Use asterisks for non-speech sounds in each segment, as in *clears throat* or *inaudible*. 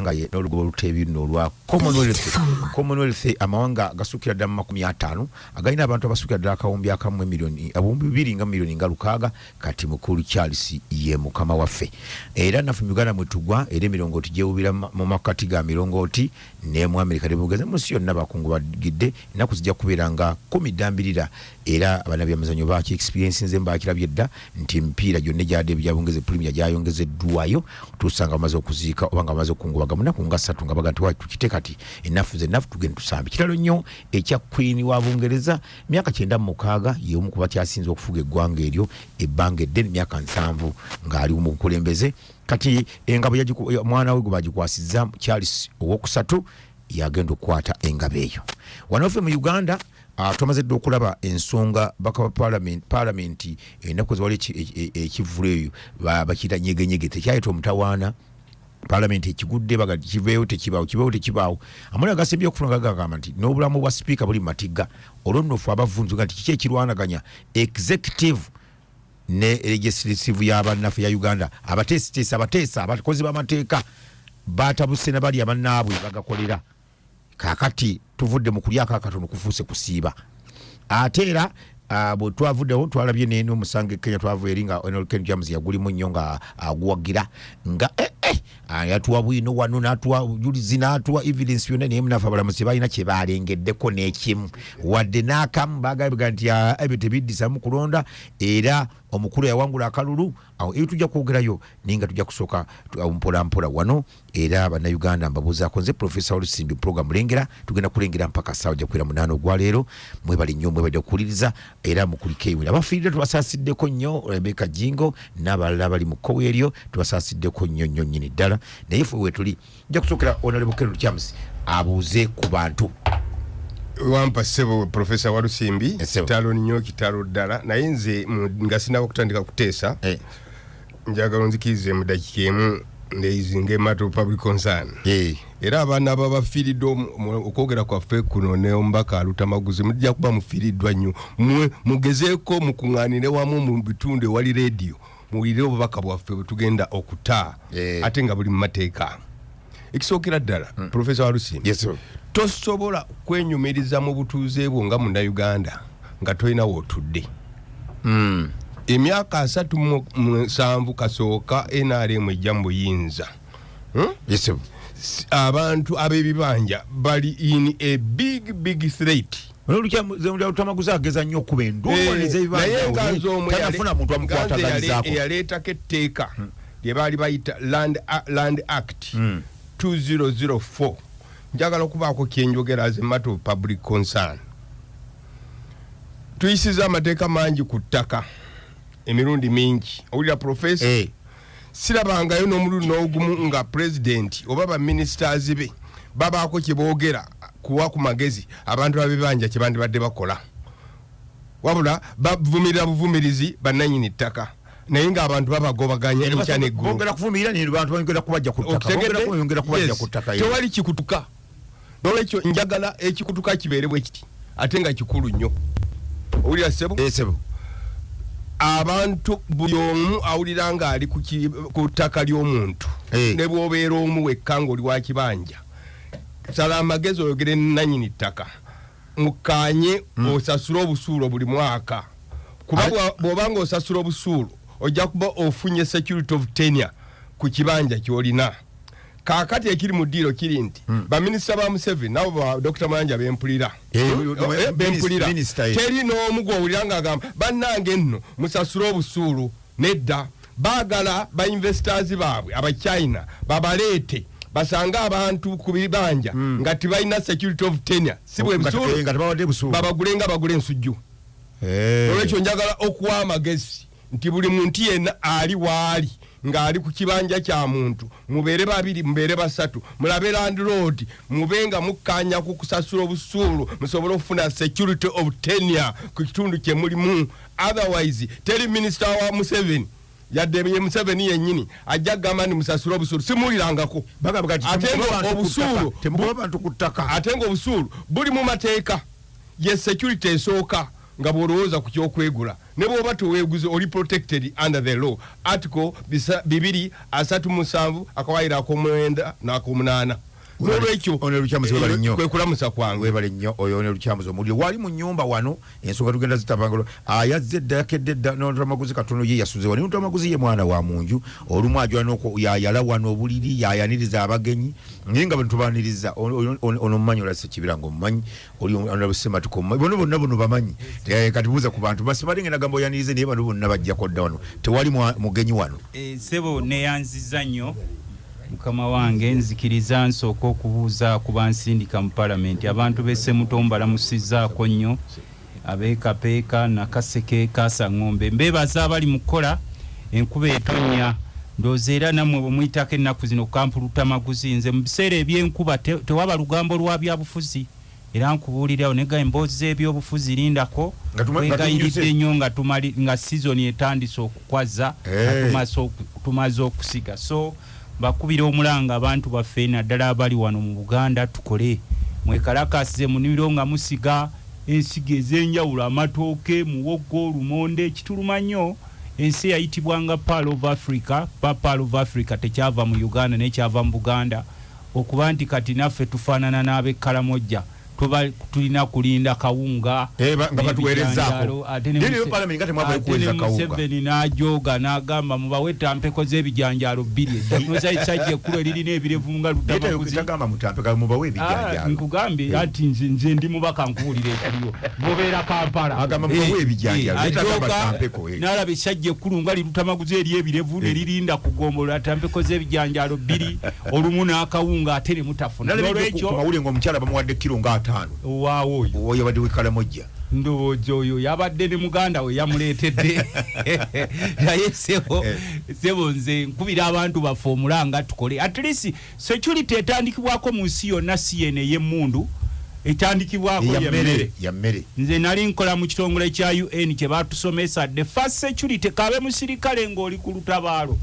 era nga n'olugoba oluteebi luno olwa commonwealth. Commonwealth amawanga gasukira ddala mu makumi ataano agalina abantu abasukira ddala akawumbi akamu emiliyoni abumbi bibiri nga miliyoni nga lukaaga kati mukulu charles ye mukama waffe. Era naffe mu uganda mwetugwa era emirongooti gyewubira mu mu makati ga mirongooti ne mu amerika nebugeza munsi yonna bakungu bagidde ennaku zijja kubeera nga kumi ddambirira era abanabyamizanyo baki experiensinze mbakirabye dda nti emipiira gyonna egyadde byabongeze premier gyayongezeddwayo tusanga bamaze okuziika oba nga bamaze okungubaga munaku nga ssatu nga baga nti "Wa, tukite kati ennafu zennafu tugende tusambe kitalo nnyo ekya queen wa bungereza myaka kyenda mu mukaaga yeomu kuba kyasinze okufuga eggwanga eryo ebbanga eddene myaka nsanvu ng'ali mu bukulembeze. Kati engabo omwana we gwe bagikwasizza charles owokusatu yagenda okukwata engabo eyo. Wanoffe mu uganda Tumaze dda okulaba ensonga baka ba parliament palamenti ennaku zewali eki- e- e- eyo ba- bakiyita nyegenyege tekyayita omutawaana. Palamenti ekigudde baga kiveewo tekibaawo kiveewo tekibaawo. Amuli agasembye okufuna gagamba nti n'obulamu bwa sipiika buli mu matigga olwonnofu abavunzuga nti kiki ekirwanaganya? Executive ne legislative y'abannaffe ya uganda. Abateesiteesi abateesa abakozi b'amateeka batabuse ne bali abannaabwe bagakolera kakati tuvudde mu kulyako akatono kufuuse kusiiba. Ate era ah, bwe twavuddewo twalabye neno omusango ekenya twava eri nga nlken james yagulimu nnyo nga aguwagira nga eh, eh, ah, yatuwa bwino wano natuwa julizi natuwa evidence byonna naye munafe abalamuzi balina kyebalengeddeko n'ekimu. Wadde n'akamu bagabiga nti ah, ebyo tebiddisamu kulonda era omukulu yawangula akalulu awo ebyo tujja kwogerayo naye nga tujja kusooka tu- awo mpola mpola wano era bannayuganda mbabuuzaako nze profesa olusimbi program lengera tugenda kulengera mpaka saawa jakwera munaana ogwaleero mwebali nnyo mwebali okuwuliriza era mukuliko ewira abafiirire tubasaasiddeko nnyo rebeka jingo n'abalala bali mu kkowe eryo tubasaasiddeko nnyo nnyo nnyini ddala. Naye fe wetuli nja kusookera onalebo kero kyamusi abuuze ku bantu. Wampa ssebo profesa walusimbi kitalo nnyo kitalo ddala. Naye nze nga sinaba kutandika kuteesa Eh, njagala onzikirize mu dakiika emu ndeyizinga emato public concern. Era abaana ababafiiridde okwogera kwaffe kuno ne omubaka alutamaguzi mujja kuba mufiiriddwa nnyo. Mwe mugezeeko mukuŋŋaanire wamu mu bitundu ewali rediyo muwulire obubaka bwaffe bwe tugenda okuta ate nga buli mu mateeka. Ekisookera ddala profesa walusimbi tosobola kwenyumiriza mu butuuze bwo nga munnayuganda nga tolina wootudde Mm, emyaka asatu mu musanvu kasooka nrm ejja mu buyinza Hmm? abantu ab'ebibanja bali in a big big threat. Olutamaguzi ageza nnyo okuba endowoleza Eh, naye nga nze omwe yale- tanafuna muntu nga nze yale- amukwatagalizaako eyaleetako etteeka lye baali bayita land, act Mm. 2004 njagala okubaako kyenjogera as a matter of public concern. Tuyisiza amateeka mangi ku ttaka emirundi mingi. Owulira profesa Eh, sirabangayo n'omulundi n'ogumu nga pulezidenti oba baministers be babaako kye boogera kuwa ku magezi abantu babibanja kye bandibadde bakola. Wabula bavumirira buvumirizi bannanyini ttaka. Naye ng'abantu babagobaganya enkya neggulu. bongera kuvumirira ne bantu bongera kubajja ku ttaka. Bongera ku- bongera kubajja Yes. ku ttaka ye. tewali kikutuka. Nolwekyo njagala ekikutuka kibeere bwe kiti ate nga kikulu nnyo. Owulira sebo Eh, sebo. Abantu buli omu awulira ng'ali ku ttaka ly'omuntu. Eh. ne bw'obeera omu wekka ng'oli wa kibanja. Sala amagezi oyogere nanyini ttaka. Mukanye osasule obusuulu buli mwaka. Kuba bw'oba ng'osasula obusuulu ojja kuba ofunye security of tenure ku kibanja ky'olina kaakati ekiri mu ddiiro kiri nti baminisita ba museveni nabo ba dr. Mayanja bempulira Eh, Eh, bempulira ye. teri n'omu gw'owulira ng'agamba bannange nno musasule obusuulu nedda. Baagala bainvestors baabwe abachina babaleete basange abantu ku bibanja nga tibalina security of tenure. Si bwe Nga- busuulu nga babagule bagula ensujju Eh. olwekyo njagala okuwa amagezi nti buli muntu yenna ali waali ng'ali ku kibanja kya muntu. Mubeere babiri mubeere basatu. Mulabe landlord mube nga mukkanya ku kusasula obusuulu musobole okufuna security of tenure ku kitundu kye mulimu. Otherwise teri minisita wa museveni. Yadde ye museveni yennyini ajja kugamba nti musasule obusuulu. Simuwulirangako ate nga obusuulu buli mu mateeka. Ye security esooka nga bw'olowooza ku kyokwegula ne bwoba teweeguze oli protected under the law. Article bibiri asatu musanvu akawaayiro akomwenda n'akomunaana nolwekyo Ono Lukyamuzi webale nnyo. kwe kulamusa kwange. Webale nnyo oyo ne lukyamuzi omuliro wali mu nyumba wano ensonga tugenda zitabangalo ayazze edda yakedde edda notamaguzi katono ye yasuze wano. Notamaguzi ye mwana wa munju olumu ajwana yayala wano obuliri yayaniriza abagenyi naye nga bwetubaniriza ono mumanyi olase kibira nga omumanyi oli onabusematuka omumanyi bono bonna bono bamanyi. Eh, kati buuza ku bantu basibalinga nagamba oyanirize naye bano bonna bajjako dda wano. Tewali mwa- mugenyi wano. Eh, sebo neyanziza nnyo mukama wange nzikiriza nsooka okubuuza ku bansindika mu palamenti abantu b'essemuto mbalamusizaako nnyo abeekapeeka nakaseke kasaŋŋombe mbeebaza abali mu kukola enkuba etonnya. Ndowooza era nammwe bwe muyitako ennaku zino kampuluta maguzi nze mu biseera ebyenkuba te- tewaba lugambo lwa byabufuzi. Era nkubuulirawo nega emboozi z'ebyobufuzi lindako Nga tuma- nga sizoni etandise okukwaza nga Eh. tumaze okusiga. So bakubira omulanga abantu baffe naddala abali wano mu buganda tukole. Mwekalakasize mu nimiro nga musiga ensigo ez'enjawulo amatooke muwoggo lumonde ekituluma nnyo. Ensi eyayitibwanga pal of africa. Ba pal of africa tekyava mu uganda nekyava mu buganda. Okuba nti kati naffe tufaanana n'abekkalamojja tuba tulina kulinda kawunga Eh, kawunga. Museveni n'ajooga n'agamba mubawe tampeko z'ebijanjaalo bbiri eddatuza esajja ekkulu eririna ebirevu nga Ah, nkugambye ati nze nze ndi mubaka nkuwulira ekiriwo bobeera kampala. Agamba mubawe Eh, ebijanjaalo, eh, naye tagamba ajooga, tampeko, eh. n'alaba esajja ekkulu nga lirutamaguzi eri ebirevu ne lirinda kugombolola tampeko z'ebijanjaalo bbiri *laughs* olumu n'akawunga ate ne mutafuna. Mawulire ngaomukyala bamuwadde kiro nga ataano waawo oyo. Oyo yabadde wekalamojja ndowooza oyo yabadde ne muganda we yamuleetedde. *laughs* Naye sebo Eh. sebo nze nkubira abantu baffe omulanga tukole. At least security etandikibwako mu nsi yonna si yene ey'emmundu etandikibwako yammere nze nali nkola mu kitongole kya un kye batusomesa. The first security kabe musirikale ng'oli ku lutabaalo.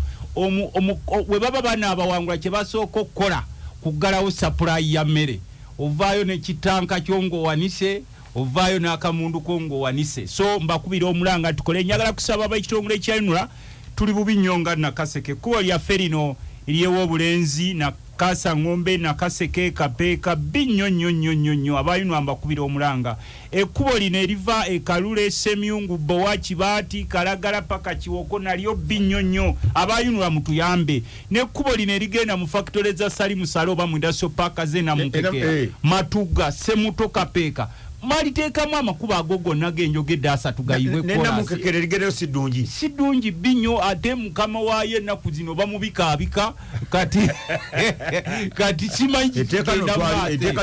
Bwe baba banaabawangula kye basooka okukola kuggalawo sapulayi ya mmere ovaayo nekitanka kyo ng'owanise ovaayo n'akamundu ko ng'owanise. So mbakubira omulanga tukole njagala kusaba ab'ekitongole kya unra tuli bubi nnyo nga nakaseke. Ekkubo lyaffe lino eryew'obulenzi nakasa ngombe nakaseke kapeeka bbi nnyo nnyo nnyo nnyo nnyo abayinwa mbakubira omulanga. Ekkubo lino eriva ekalule semyungu bowa kibaati kalagala paka kiwoko nalyo bbi nnyo nnyo abayinwa mutuyambe n'ekkubo lino erigenda mu fakitole za salimusale oba mu industrial paaka ze Eh, namunkekera eh. matuga semuto kapeeka maliteekamu amakubo ago gonna genjogedde asatu gayiwe kolasi nenamukekere ligereyo si ddungi si ddungi bbinyo ate mukama waayo ennaku zino bamubikaabika kati *laughs* kati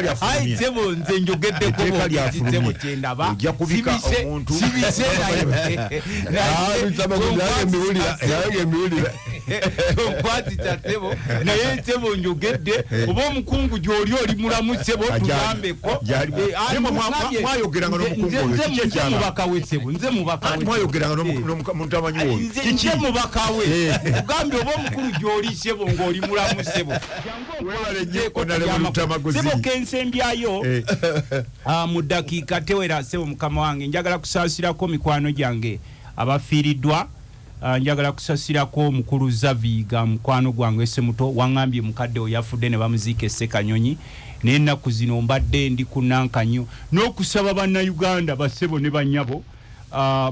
lyafulumya. sebo nze njogeddeko kyendaba. Sibise- *laughs* naye. Ah, naye emiwulira *laughs* naye emiwulira nkwazita sebo naye sebo njogedde oba omukungu gy'oli oli mulamu sebo Ajali. tuyambeko Ajali. Eh, Naye mwa- mwa- mugambye, mwayogeranga nze- n'omukungu nze- oyo, nze- kiki nze ekyaba? mubaka we sebo nze mubaka we mwayogeranga Eh. nomutamanyi oyo nze kiki? nze mubaka we. Kugambye oba omukulu gy'oli sebo ng'oli mulamu sebo Webale nnyo, Honorable Lutamaguzi. sebo kensembyayo. Eh, *laughs* Ah, mu ddakiika tewera sebo mukama wange njagala kusaasirako mikwano gyange. Abafiiriddwa njagala kusasirako omukulu zaviga mukwano gwange esemuto waŋŋambye mukadde we yafudde ne bamuziika essekanyonyi naye ennaku zino mbadde ndi ku nankanyo n'okusaba bannayuganda bassebo ne bannyabo Ah,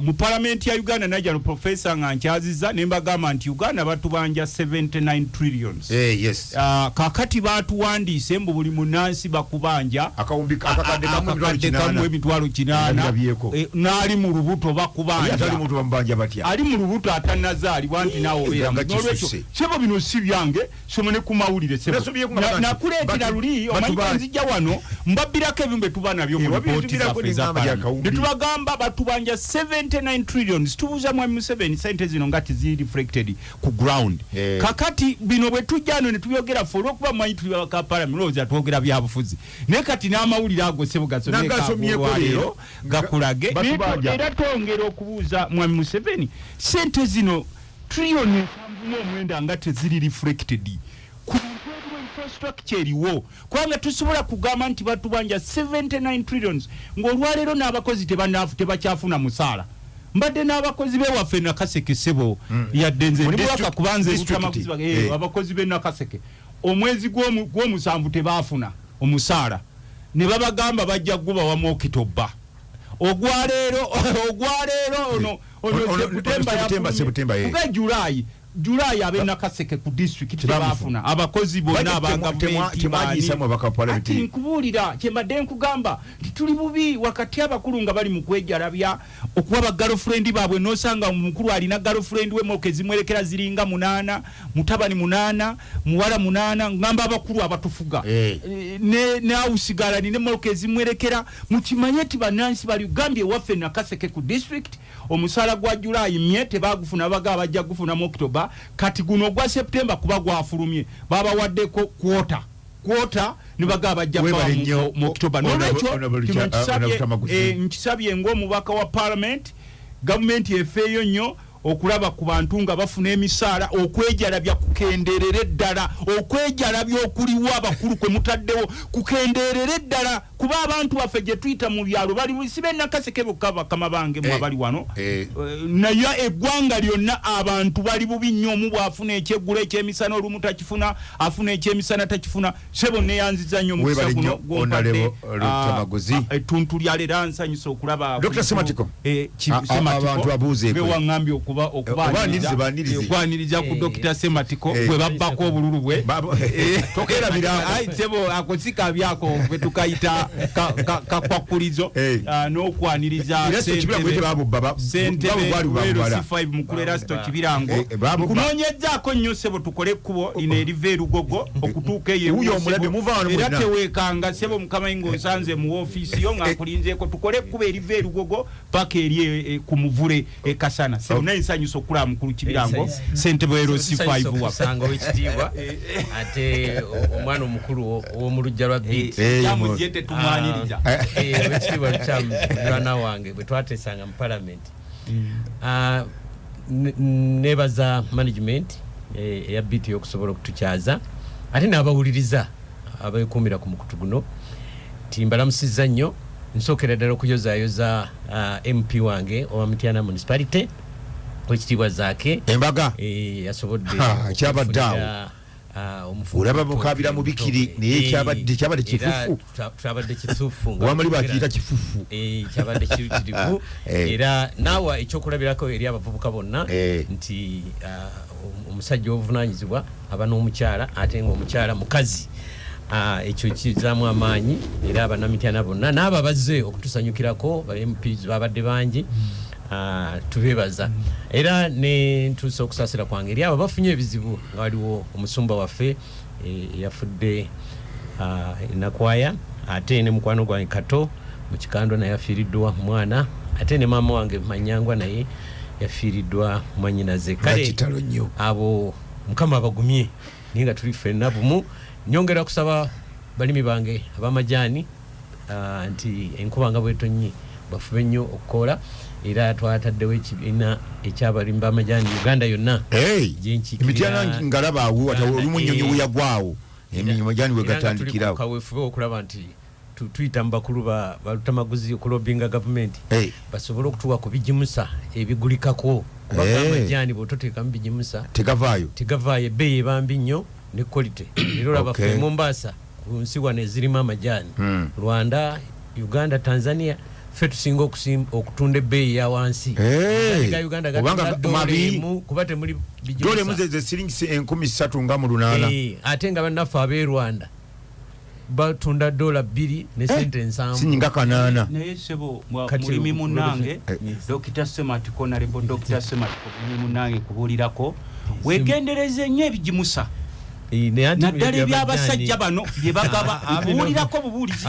mu palamenti ya uganda najja no profesa nga nkyaziza ne mbagamba nti uganda batubanja 79 trillions eh, yes Ah, kakati batuwandiise mbu buli munansi bakubanja akawumbi akakadde kamu emitwalo kinaana. Eh, n'ali mu lubuto bakubanja ali mu lubuto atanazaalibwa nti naawe obeera nga nolwekyo kisusse. sebo bino si byange somone ku mawulire nakuleetera luli omanyi nzijja wano mbabbirako ebintu byetuba nabyo mu Eh, lipooti zaffe eza n'engamba Parliament. gyakawumbi. ne tubagamba batubanja 79 trillions tubuuza mwami museveni sente zino nga teziri reflected ku ground Eh. kakati bino bwe tujja ano ne tubyogera fe olwokuba mumanyi tuli baka parliament olowooza twogera byabufuzi naye kati n'amawulire ago sebo Nagasomyeko leero, gasomyeolwaleero gakulage era twongera okubuuza mwami museveni sente zino triliyoni ensanvu n'omwenda nga teziri reflected ku infrastructure eriwo kubanga tusobola kugamba nti batubanja 79 trillions ng'olwaleero n'abakozi tebakyafuna musaala mbadde n'abakozi bewaffe nakaseke sebo yadde nze district- kubanze eh. eh, abakozi be nakaseke omwezi gw'omu- gw'omusanvu tebaafuna omusaala ne babagamba bajja gubawa mu okitoba ogwaleero ogwaleero ono Ono- ono- ono Julaayi abe nakaseke ku district Tebafuna. tebafuna abakozi bonna abagavumenti ati nkubuulira kyembadde nkugamba nti tuli bubi wakati abakulu nga bali mu kwejalabya okuba bagalofurendi baabwe. Nosanga omukulu alina galofurendi we moke zimwerekera ziringa munaana mutabani munaana muwala munaana ngamba abakulu abatufuga. Eh. Eh, ne ne ne moke ezimwerekera. Mukimanye ti bannansi bali gambye ewaffe nakaseke ku district. Omusaala gwa julayi mye tebagufuna baga bajja gufuna mu okitoba kati guno ogwa septemba kuba gwafulumye. Babawaddeko kwota. Kwota nibaga bajja Webale kubawa mu- nkisabye Tamaguzi. eh, nkisabye ng'omubaka wa parliament gavumenti efeeyo nnyo okulaba ku bantu nga bafuna emisaala okwejalabya kukenderere ddala okwejalabya okuliwo abakulu kwe mutaddewo kukenderere ddala kuba abantu baffe gye tuyita mu byalo bali sibe nakaseke bokka bakama bange mwe Eh, abali wano. eh. Eh, naye eggwanga lyonna abantu bali bubi nnyo omu bw'afuna ekyeggulo ekyemisana olumu takifuna afuna ekyemisana takifuna sebo neyanziza nnyo omukisa guno gwompadde, Honorable ah, ah, ettuntu lya leero nsanyusa okulaba abantu babuuzeeko. be okuba okwaniriza ku Eh, dokita sematiko eh, bwe babbako obululu bwe. Eh, *laughs* Tokerabirako. Ai, sebo akosika byako tukayita ka- kakwakulizo Eh. ah, n'okwaniriza bwamubala. Wero C5 mukulu Erasto Kibirango. Eh, eh, babubba. nkunoonyezzaako nnyo sebo tukole ekkubo lino eriva erugogo okutuuka eyo Wuyo ewu- omulabe, Sebo. teweekanga mukama ng'osanze mu woofiisi yo ng'akulinzeeko. Tukole ekkubo eriva erugogo paka eri e- e- ku muvule e kasana. Sebo Oh. naye nsanyusa okulaba mukulu kibirango Nsanyusa. ssentebe wero C5 waffe kusanga owekitiibwa ate o- omwana omukulu wo- ow'omu lujja lwa beat Eh, tetumwaniriza Eh. owekitiibwa lukyamu mulwana wange bwe twatesanga mu palamenti Ah, ne- nebaza management eh, eya biti okusobola okutukyaza ate n'abawuliriza abeekuumira ku mukutu guno ti mbalamusizza nnyo nsookera ddala okuyozaayoza ah, mp wange owa mutyana municipality wekitiibwa zaake embaga. Eh, yasobodde Ha, kyabadde awo. okufunira, ah, Olaba mukabira mu bikiri, naye Eh, kyabadde- kyabadde era kifufu. kifufu nga wamuli bakiyita kifufu. Eh, kyabadde kirukirivu *laughs* Eh. era naawe ekyokulabirako eri abavubuka bonna Eh. nti ah, om- omusajja obuvunanyizibwa aba n'omukyala ate ngaomukyala mukazi. Ah, ekyo kizaamu amaanyi era abanamityaana bonna n'abo abazze okutusanyukirako ba mps babadde bangi. Ah, tubebaza. Era ne ntuusa okusaasira kwange eri abo bafunye ebizibu nga waliwo omusumba waffe eh, eyafudde ah, nakwaya ate ne mukwano gwange kato mu kikando naye afiiriddwa mwana ate ne maama wange manyangwa naye yafiiriddwa mwanyinaze kale abo mukama abagumye naye nga tuli ffenna bumu. Nyongera kusaba balimi bange abamajaani ah, nti enkuba nga bwetonyi bafube nnyo okukola era twataddewo ekibiina ekyabalimi bamajaani uganda yonna. Emityana ngalaba awo olumunnyonyi eh. weyagwawo tuli wegatandikirawo kaweefube okulaba nti tu- tuyita mu bakulu ba balutamaguzi okulobinga gavumenti. Basobole okutuwa ku bijimusa ebigulikako kuba Eh. amajaani bwototeekamu bijimusa tegavaayo. Tegavaayo ebbeeyi ebambi nnyo ne quality *coughs* era olaba Okay. ffe mombasa ku nsi wano ezirimu amajaani Hmm. rwanda uganda tanzania ffe tusinga okusim- okutunda ebbeeyi ya wansi Eh. Amajaani ga uganda Kubanga gatunda ga- mabi- dola emu kuba temuli bijimusa. dolemu ze siringisi enkumi ssatu nga mu lunaana Eh, ate nga bannaffe ab'e rwanda batunda dola bbiri ne sente nsanvu sinyinga kanaana naye sebo mulimi munange Eh. dokita sematiko nalebo dokita sematiko mulimi munange kubuulirako wegendereze nnyo Eh, ate naddala ebyo ebyabasajja bano bye bagaba bino- kubuulirako bubuulizi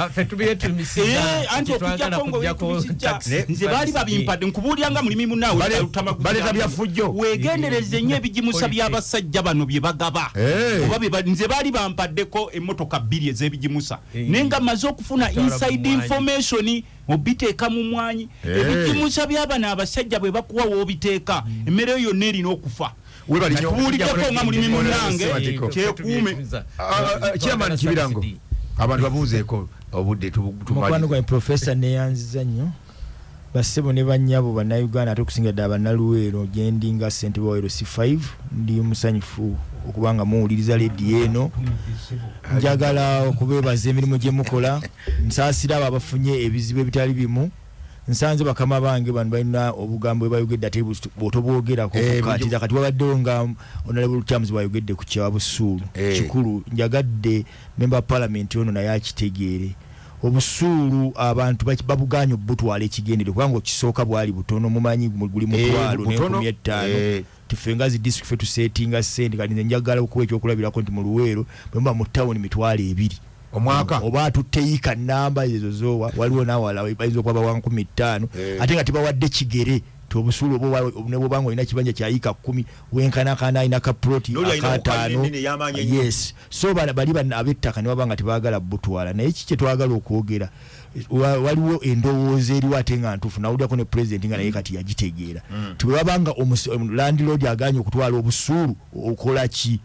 Eh, anti okujjako taxi. nze baali babimpadde nkubuulira nga mulimi munaawe Bale- talutamaguzi baleeta yange. byafujjo. wegendereze nnyo ebijimusa Police. by'abasajja bano bye bagaba Eh. Oba nze baali bampaddeko emmotoka bbiri ez'ebijimusa Eh. naye nga maze okufuna inside information obiteeka mu mwanyi Eh. ebijimusa by'abano abasajja bwe bakuwa woobiteeka emmere yo yonna erina okufa webali nnyo Tubuuliddeko nga mulimi munange kyekuume chairman kibirango. Abantu babuuzeeko obudde tu- mukwano gwange profesa neyanziza nnyo bassebo ne bannyabo bannayuganda ate okusinga ddala bannaluweero gyendi nga ssentebe wa lc5 ndi musanyufu okuba nga muwuliriza lediyo eno. Njagala okubeebaza emirimu gye mukola. Nsaasira abo abafunye ebizibu ebitali bimu nsanze bakama bange bano balina obugambo bwebayogedde ate bwotobwogerako. Eh, kukatiza kati wabaddewo nga honorable lutams bwayogedde ku kyawa busuulu Eh. kikulu njagadde memba palamenti ono naye akitegeere. Obusuulu abantu babuganye obutwala ekigendere kubanga okisooka bwali butono mumanyi guli mutwalo Eh, nenkumi etaano Eh. tifenga zi district fe tusetinga sente kati nze njagala okuwa ekyokulabirako nti mu luweero bwemuba mu tawuni mitwalo ebiri omwaka. Oba tuteyika namba ezo zowa waliwo nawala bayinza okuba bawa nkumi ttaano. Eh. ate nga tebawadde kigere obusuulu nebwobanga olina kibanja kyayika kumi wenkanakana alina N'oli alina akataano yes. So bali ab'ettaka ne baba nga tebagala butwala. Naye ki kyetwagala okwogera? Wa- waliwo endowooza eriwo ate nga ntuufu nawuliako ne pulezidenti nga naye kati yagitegeera. Ti bwe babanga landlord aganye okutwala obusuulu okola ki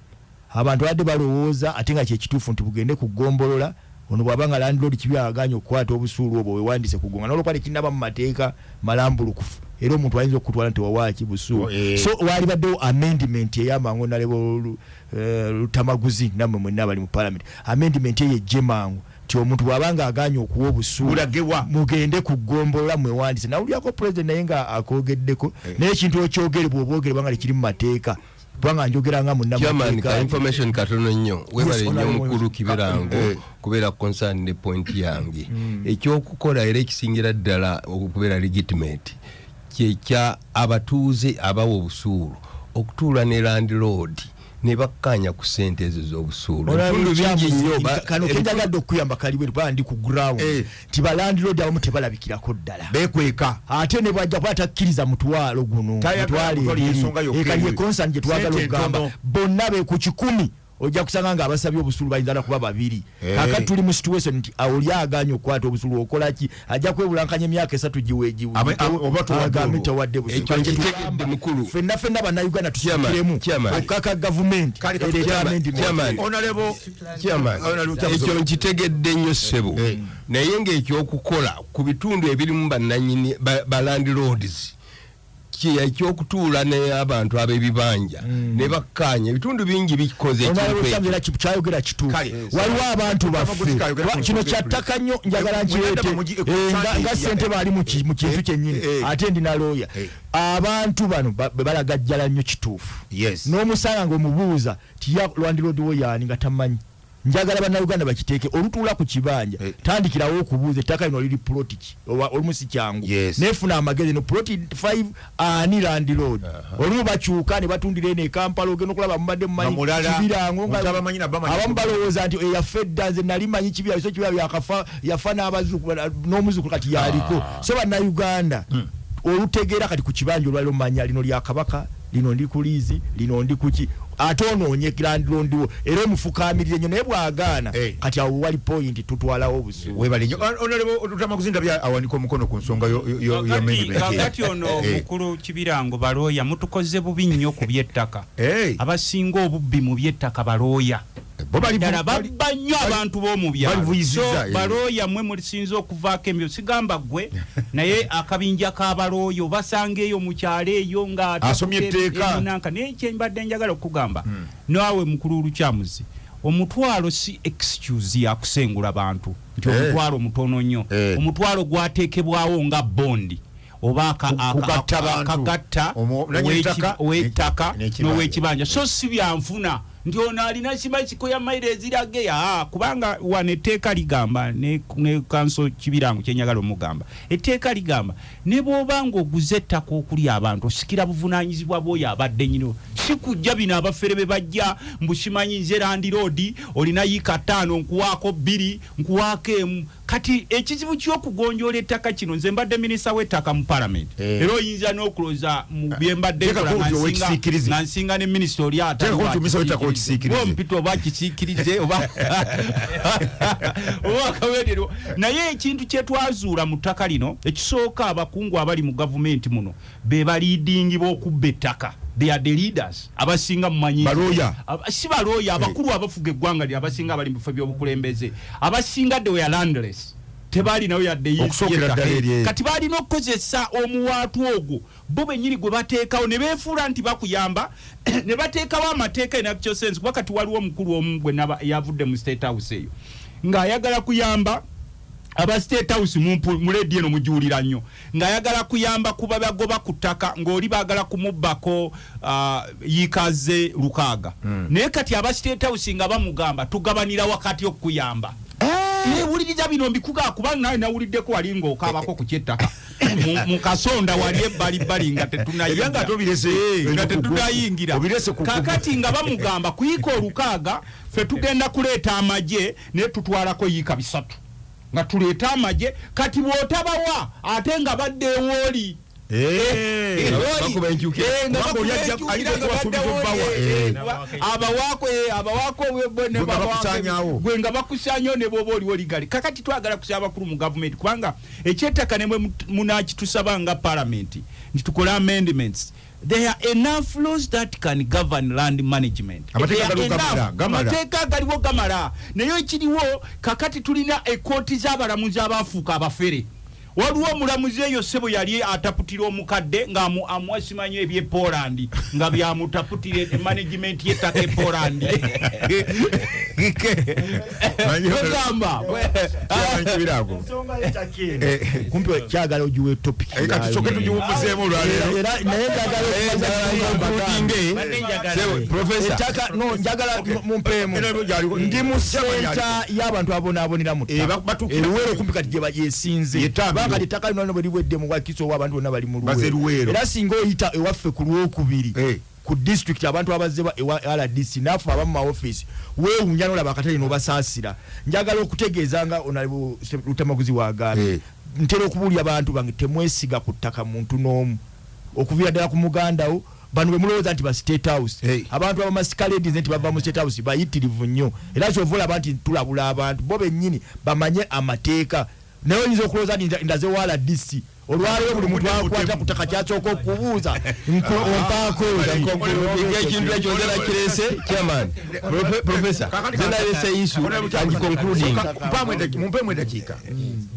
abantu badde balowooza ate nga kyekituufu nti bugende kugombolola ono bwabanga landlord kibi aganye okukwata obusuulu obwo wewandise kugonga. Nolwokuba tekinaba mu mateeka malambulukufu era omuntu ayinza okutwala nti wawaaki busuulu. Oh, eh. so wali baddewo amendment eyamangu nalebo lutamaguzi nammwe mwenna bali mu parliament. Amendment eyo ejje mangu nti omuntu bwabanga aganye okuwa obusuulu mugende kugombolola mwewandise nawulyako president naye nga akogeddeko naye ekintu okyogere bwobwogere bwanga tekiri mu mateeka kubanga njogera nga munnamateeka information katono nnyo webale nnyo honorable mukulu Wilson. kiberango Eh. kubeera concern ne point yange ekyokukola era ekisingira ddala okubeera legitimate kyekya abatuuze abawa obusuulu okutuula ne landlord ne bakkanya ku sente ezo z'obusuulu. Ebitundu bingi nnyo kenjagadde okuyamba kaliwe kubanga ndi ku ground Eh. nti balandiroodi abamu tebalabikirako ddala. Bekweka ate ne bwajja kuba takkiriza mutwalo guno ensonga yokka ekali eyo. ekonsani gye twagala okugamba. bonna be ku kikumi ojja kusanga nga abasabye obusuulu bayinza na kuba babiri. Kakati tuli mu situation nti oli aganye okukwata obusuulu okola ki? Ajja kwebulankanya emyaka esatu Ame- a- oba towadde agambe olwo. tawadde busuulu. Ekyo Kati nkitegedde mukulu. Ffenna ffenna bannayuganda Chairman, tusikiremu chairman. okukaka gavumenti ekyo nkitegedde nnyo ssebo. Naye ngaekyokukola ku bitundu ebirimu bannanyini ba- ba landlords ki- ekyokutuula n'abantu ab'ebibanja ne bakkaanya ebitundu bingi bikoze kyayogera kituufu waliwo abantu baffe. kino kyattaka nnyo njagala nkireete Eh, nga- sente baali mu ki- mu kintu Eh, kyennyini. eh, ate ndi na looya abantu bano balagajjala nnyo kituufu. Yes. N'omusanga ng'omubuuza tiya lwandiroodiwo yaani nga tamanyi njagala bannayuganda bakiteeke olutuula ku kibanja Eh. tandikirawo okubuuza ettaka lino liri puloti ki oba olumu si kyangu. Yes. neefuna amagezi no puloti 5 ani landiroodi olumu bakyuka ne batundira eno ekampala ogenda okulaba mubadde mumanyi Nga mulala, kibirango nga- omuntu abamanyi nabba amanyi abamu balowooza nti eyaffe edda nze nali manyi kibira so kibira byakafa yafa n'abazukulu n'omuzukulu kati yaliko so bannayuganda olutegeera kati ku kibanja olwaliro manya lino lya kabaka lino ndi ku liizi lino ndi kuki? Ate onoonye landirondiwo era omufukaamirire nnyo naye bw'agaana Eh. kati awo wali point tutwalawo honorable lutamaguzi ndabya awanika omukono ku nsonga Kakati- ono Eh. mukulu kibirango balooya mutukoze bubi nnyo ku byettaka. Eh. abasinga obubbi mu byettaka balooya ddala babba nnyo abantu b'omu byalo balivuyizizza, so eh. balooya mmwe mulisinza okuvaako embyo sigamba gwe *laughs* naye akabinja k'abalooya obasanga eyo mu kyalo eyo nga Asomye etteeka. emunanka naye kyembadde njagala okugamba naawe mukulu lukyamuzi omutwalo si excuse yakusengula bantu nti Eh. omutwalo mutono nnyo Eh. omutwalo gwateekebwawo nga bondi oba akagatta n'ekibanja. n'ow'ekibanja so si byanfuna nti ono alina kimakiko ya maire ezirage aa kubanga wano etteeka ligamba ne, kanso kibirango kyenyagala omugamba. Etteeka ligamba ne bw'oba nga oguze ettaka okuli abantu osikira buvunanyizibwa bwoyo abadde nyino si kujja bino abafere be bajja mbukimanyi nze landiroodi olina yiika ttaano nkuwaako bbiri nkuwaako emu kati ekizibu ky'okugonjoola ettaka kino nze mbadde minisita w'ettaka mu palamenti Eh. era oyinza n'okuloza mu bye mbadde Teeka nkola ko nga nsinga- ne minisita oli Teeka ko nti minisita w'ettaka owekisiikirize. mpita oba kisiikirize oba *laughs* akaweerero naye ekintu kyetwazuula mu ttaka lino ekisooka abakungu abali mu gavumenti muno be baliidingi b'okubba ettaka they are the leaders. Abasinga mumanyi Balooya. Aba- si balooya abakulu abafuga eggwanga lye abasinga abali mu bifo by'obukulembeze. Abasinga they were landless. Tebalinayo yadde kati balina okukozesa omuwaatu ogwo. Bo bennyini gwe bateekawo ne beefuula nti bakuyamba *clears throat* ne bateekawo amateeka enakyo sense. Kuba kati waliwo omukulu omu gwe yavudde mu state house eyo ng'ayagala kuyamba aba state house mumpu- mu ledi eno mujuulira nnyo. Ng'ayagala kuyamba kuba bagoba ku ttaka ng'oli baagala kumubbako uh, yiikaze lukaaga. Naye kati aba state house nga bamugamba tugabanira wakati okukuyamba. Wuliriza bino mbikugaa kubanga nawe nawuliddeko wali ng'okaabako ku kyettaka. *coughs* Mu- mu kasonda wali ebbalibbali nga Ebyanga ate obirese, Eh, nga tetunayingira. obirese ku- ku- kakati nga bamugamba kuyiika olukaaga ffe tugenda kuleeta amagye naye tutwalako yiika bisatu nga tuleeta amagye. Kati bw'otabawa ate nga badde ewooli. Eh, obbawa. Eh. nga gwe nga bakusaanyawo ne bwoba oliwo ligali kakati twagala kusaba abakulu mu gavumenti kubanga ekyettaka ne bwe munakitusaba nga palamenti nti tukole amendments there are enough laws that can govern land management. Amateeka galiwo gamala, naye ekiriwo kakati tulina ekooti z'abalamuzi abaafuuka abafere. Waliwo omulamuzi eyo sebo yali ataputira omukadde ngaamuwa simanyi ebye polandi nga byamutaputira management yettaka e polandi *laughs* Eh, kumpi kyagala ogiwa etopic eh, kati tusooke tugiwummuzeemu olwaleero era naye njagala Sebo, Professor. ettaka no njagala mumpeemu ndi mu senta y'abantu abonaabonera mu Eh, ba- batuukira- eruweero kumpi kati gye bagyesinze Ye Tambiro. kubanga kati ettaka lino lino bwe libwedde mu bwakiso owa abantu bonna bali mu Luweero. era singa oyita ewaffe ku lwokubiri Eh. Ku district abantu abazze ba- ewa rdc naffe abamu maofisi weewunya nolaba akatale nobasaasira. Njagala okutegeeza nga onalibu lutamaguzi wagambye Eh. ntera okubuulya abantu bange temwesiga ku ttaka muntu n'omu. Okuviira ddala ku mugandawo bano bwe mulowooza nti ba state house. Hey. abantu abamasikaledis nti bava mu state house bayitirivu nnyo. Era kyova olaba nti tulabula abantu bo bennyini bamanye amateeka. Naye oyinza okulowooza nti nda- ndaze wa rdc olwaleero buli muntu akwata ku ttaka kyasooka okubuuza nko- ompaako ekintu ekyo nze nakirese chairman Profe- professor nze nalese isu and concluding. Mpamu edaki- mumpeemu eddakiika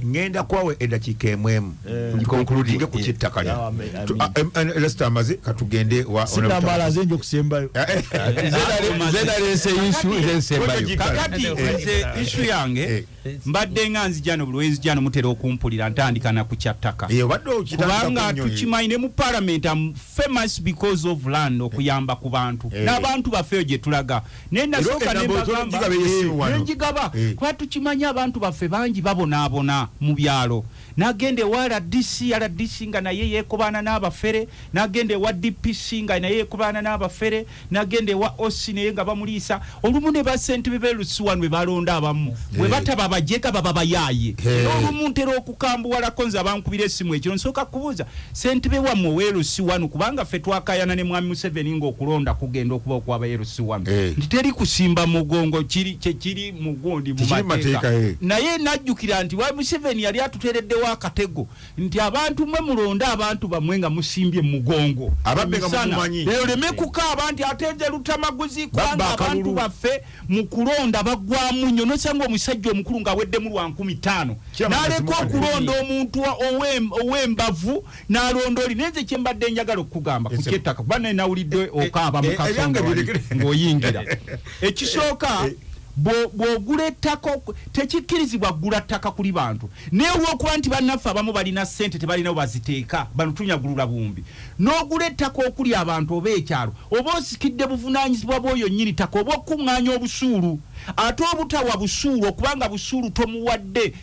ŋŋenda kwawe eddakiika emwemu ngikonkuludinge ku kyettaka lyo Yeah, amen, Tu- amen. a- em- em- lesita amaze katugende wa sinamala nze nja okusembayo Eh, eh, Nze nale- nze nalese isu nze nsembayo kakati. Nze isu yange mbadde nga nzijano buli wenzijano mutera okumpulira ntandika na eh, kubanga nnyo, eh. tukimanyi ne mu parliament am famous because of land okuyamba ku bantu Eh. n'abantu baffe eyo gye tulaga naye nasooka nembagamba nenjigaba Eh. kuba tukimanyi abantu baffe bangi babonaabona mu byalo nagenda ewa rdc rdc nga naye yeekobaana n'abafere nagenda ewa dpc nga naye yeekobaana n'abafere nagenda ewa osi naye nga bamuliisa olumu ne basentebe belusiwanu bwe balonda abamu. Bwe bataba bajega baba bayaaye n'olumu ntera okukambuwalako nze abankubira essimu ekiro nsooka kubuuza sentebe wammwe oweerusi wanu kubanga ffe twakayana ne mwami museveni ng'okulonda kugenda okuba okwaba yerusi wanu Eh. nti teri kusimba mugongo kiri kyekiri mu gundi mu Tekiri mu mateeka. mateeka, eh. naye najjukira nti wa museveni yali atuteereddewo akatego. Nti abantu mwe mulonde abantu bammwe nga musimbye mugongo. Oleme kukaaba nti ate nze lutamaguzi kubanga abantu baffe mu kulonda baggwamu nnyo nosanga omusajja omukulu ng'aweddemu lwa nkumi ttaano. N'aleka okulonda omuntu ow'embavu n'alonda oli naye nze kye mbadde njagala okukugamba ku Ese- kyettaka. Kuba naye nawulidde okaaba mu eh, kasonga ng'oyingira. *laughs* Ekisooka bw'ogula ettaka tekikkirizibwa kugula ttaka kuli bantu. Naye olwokuba nti bannaffe abamu balina ssente tebalinawo baziteeka bano tunyagulula bumbi. N'ogula ettaka okuli abantu oba ekyalo oba osikidde buvunaanyizibwa bw'oyo nnyini ttaka oba okuŋŋaanya obusuulu ate obutawa busuulu okubanga busuulu tomuwadde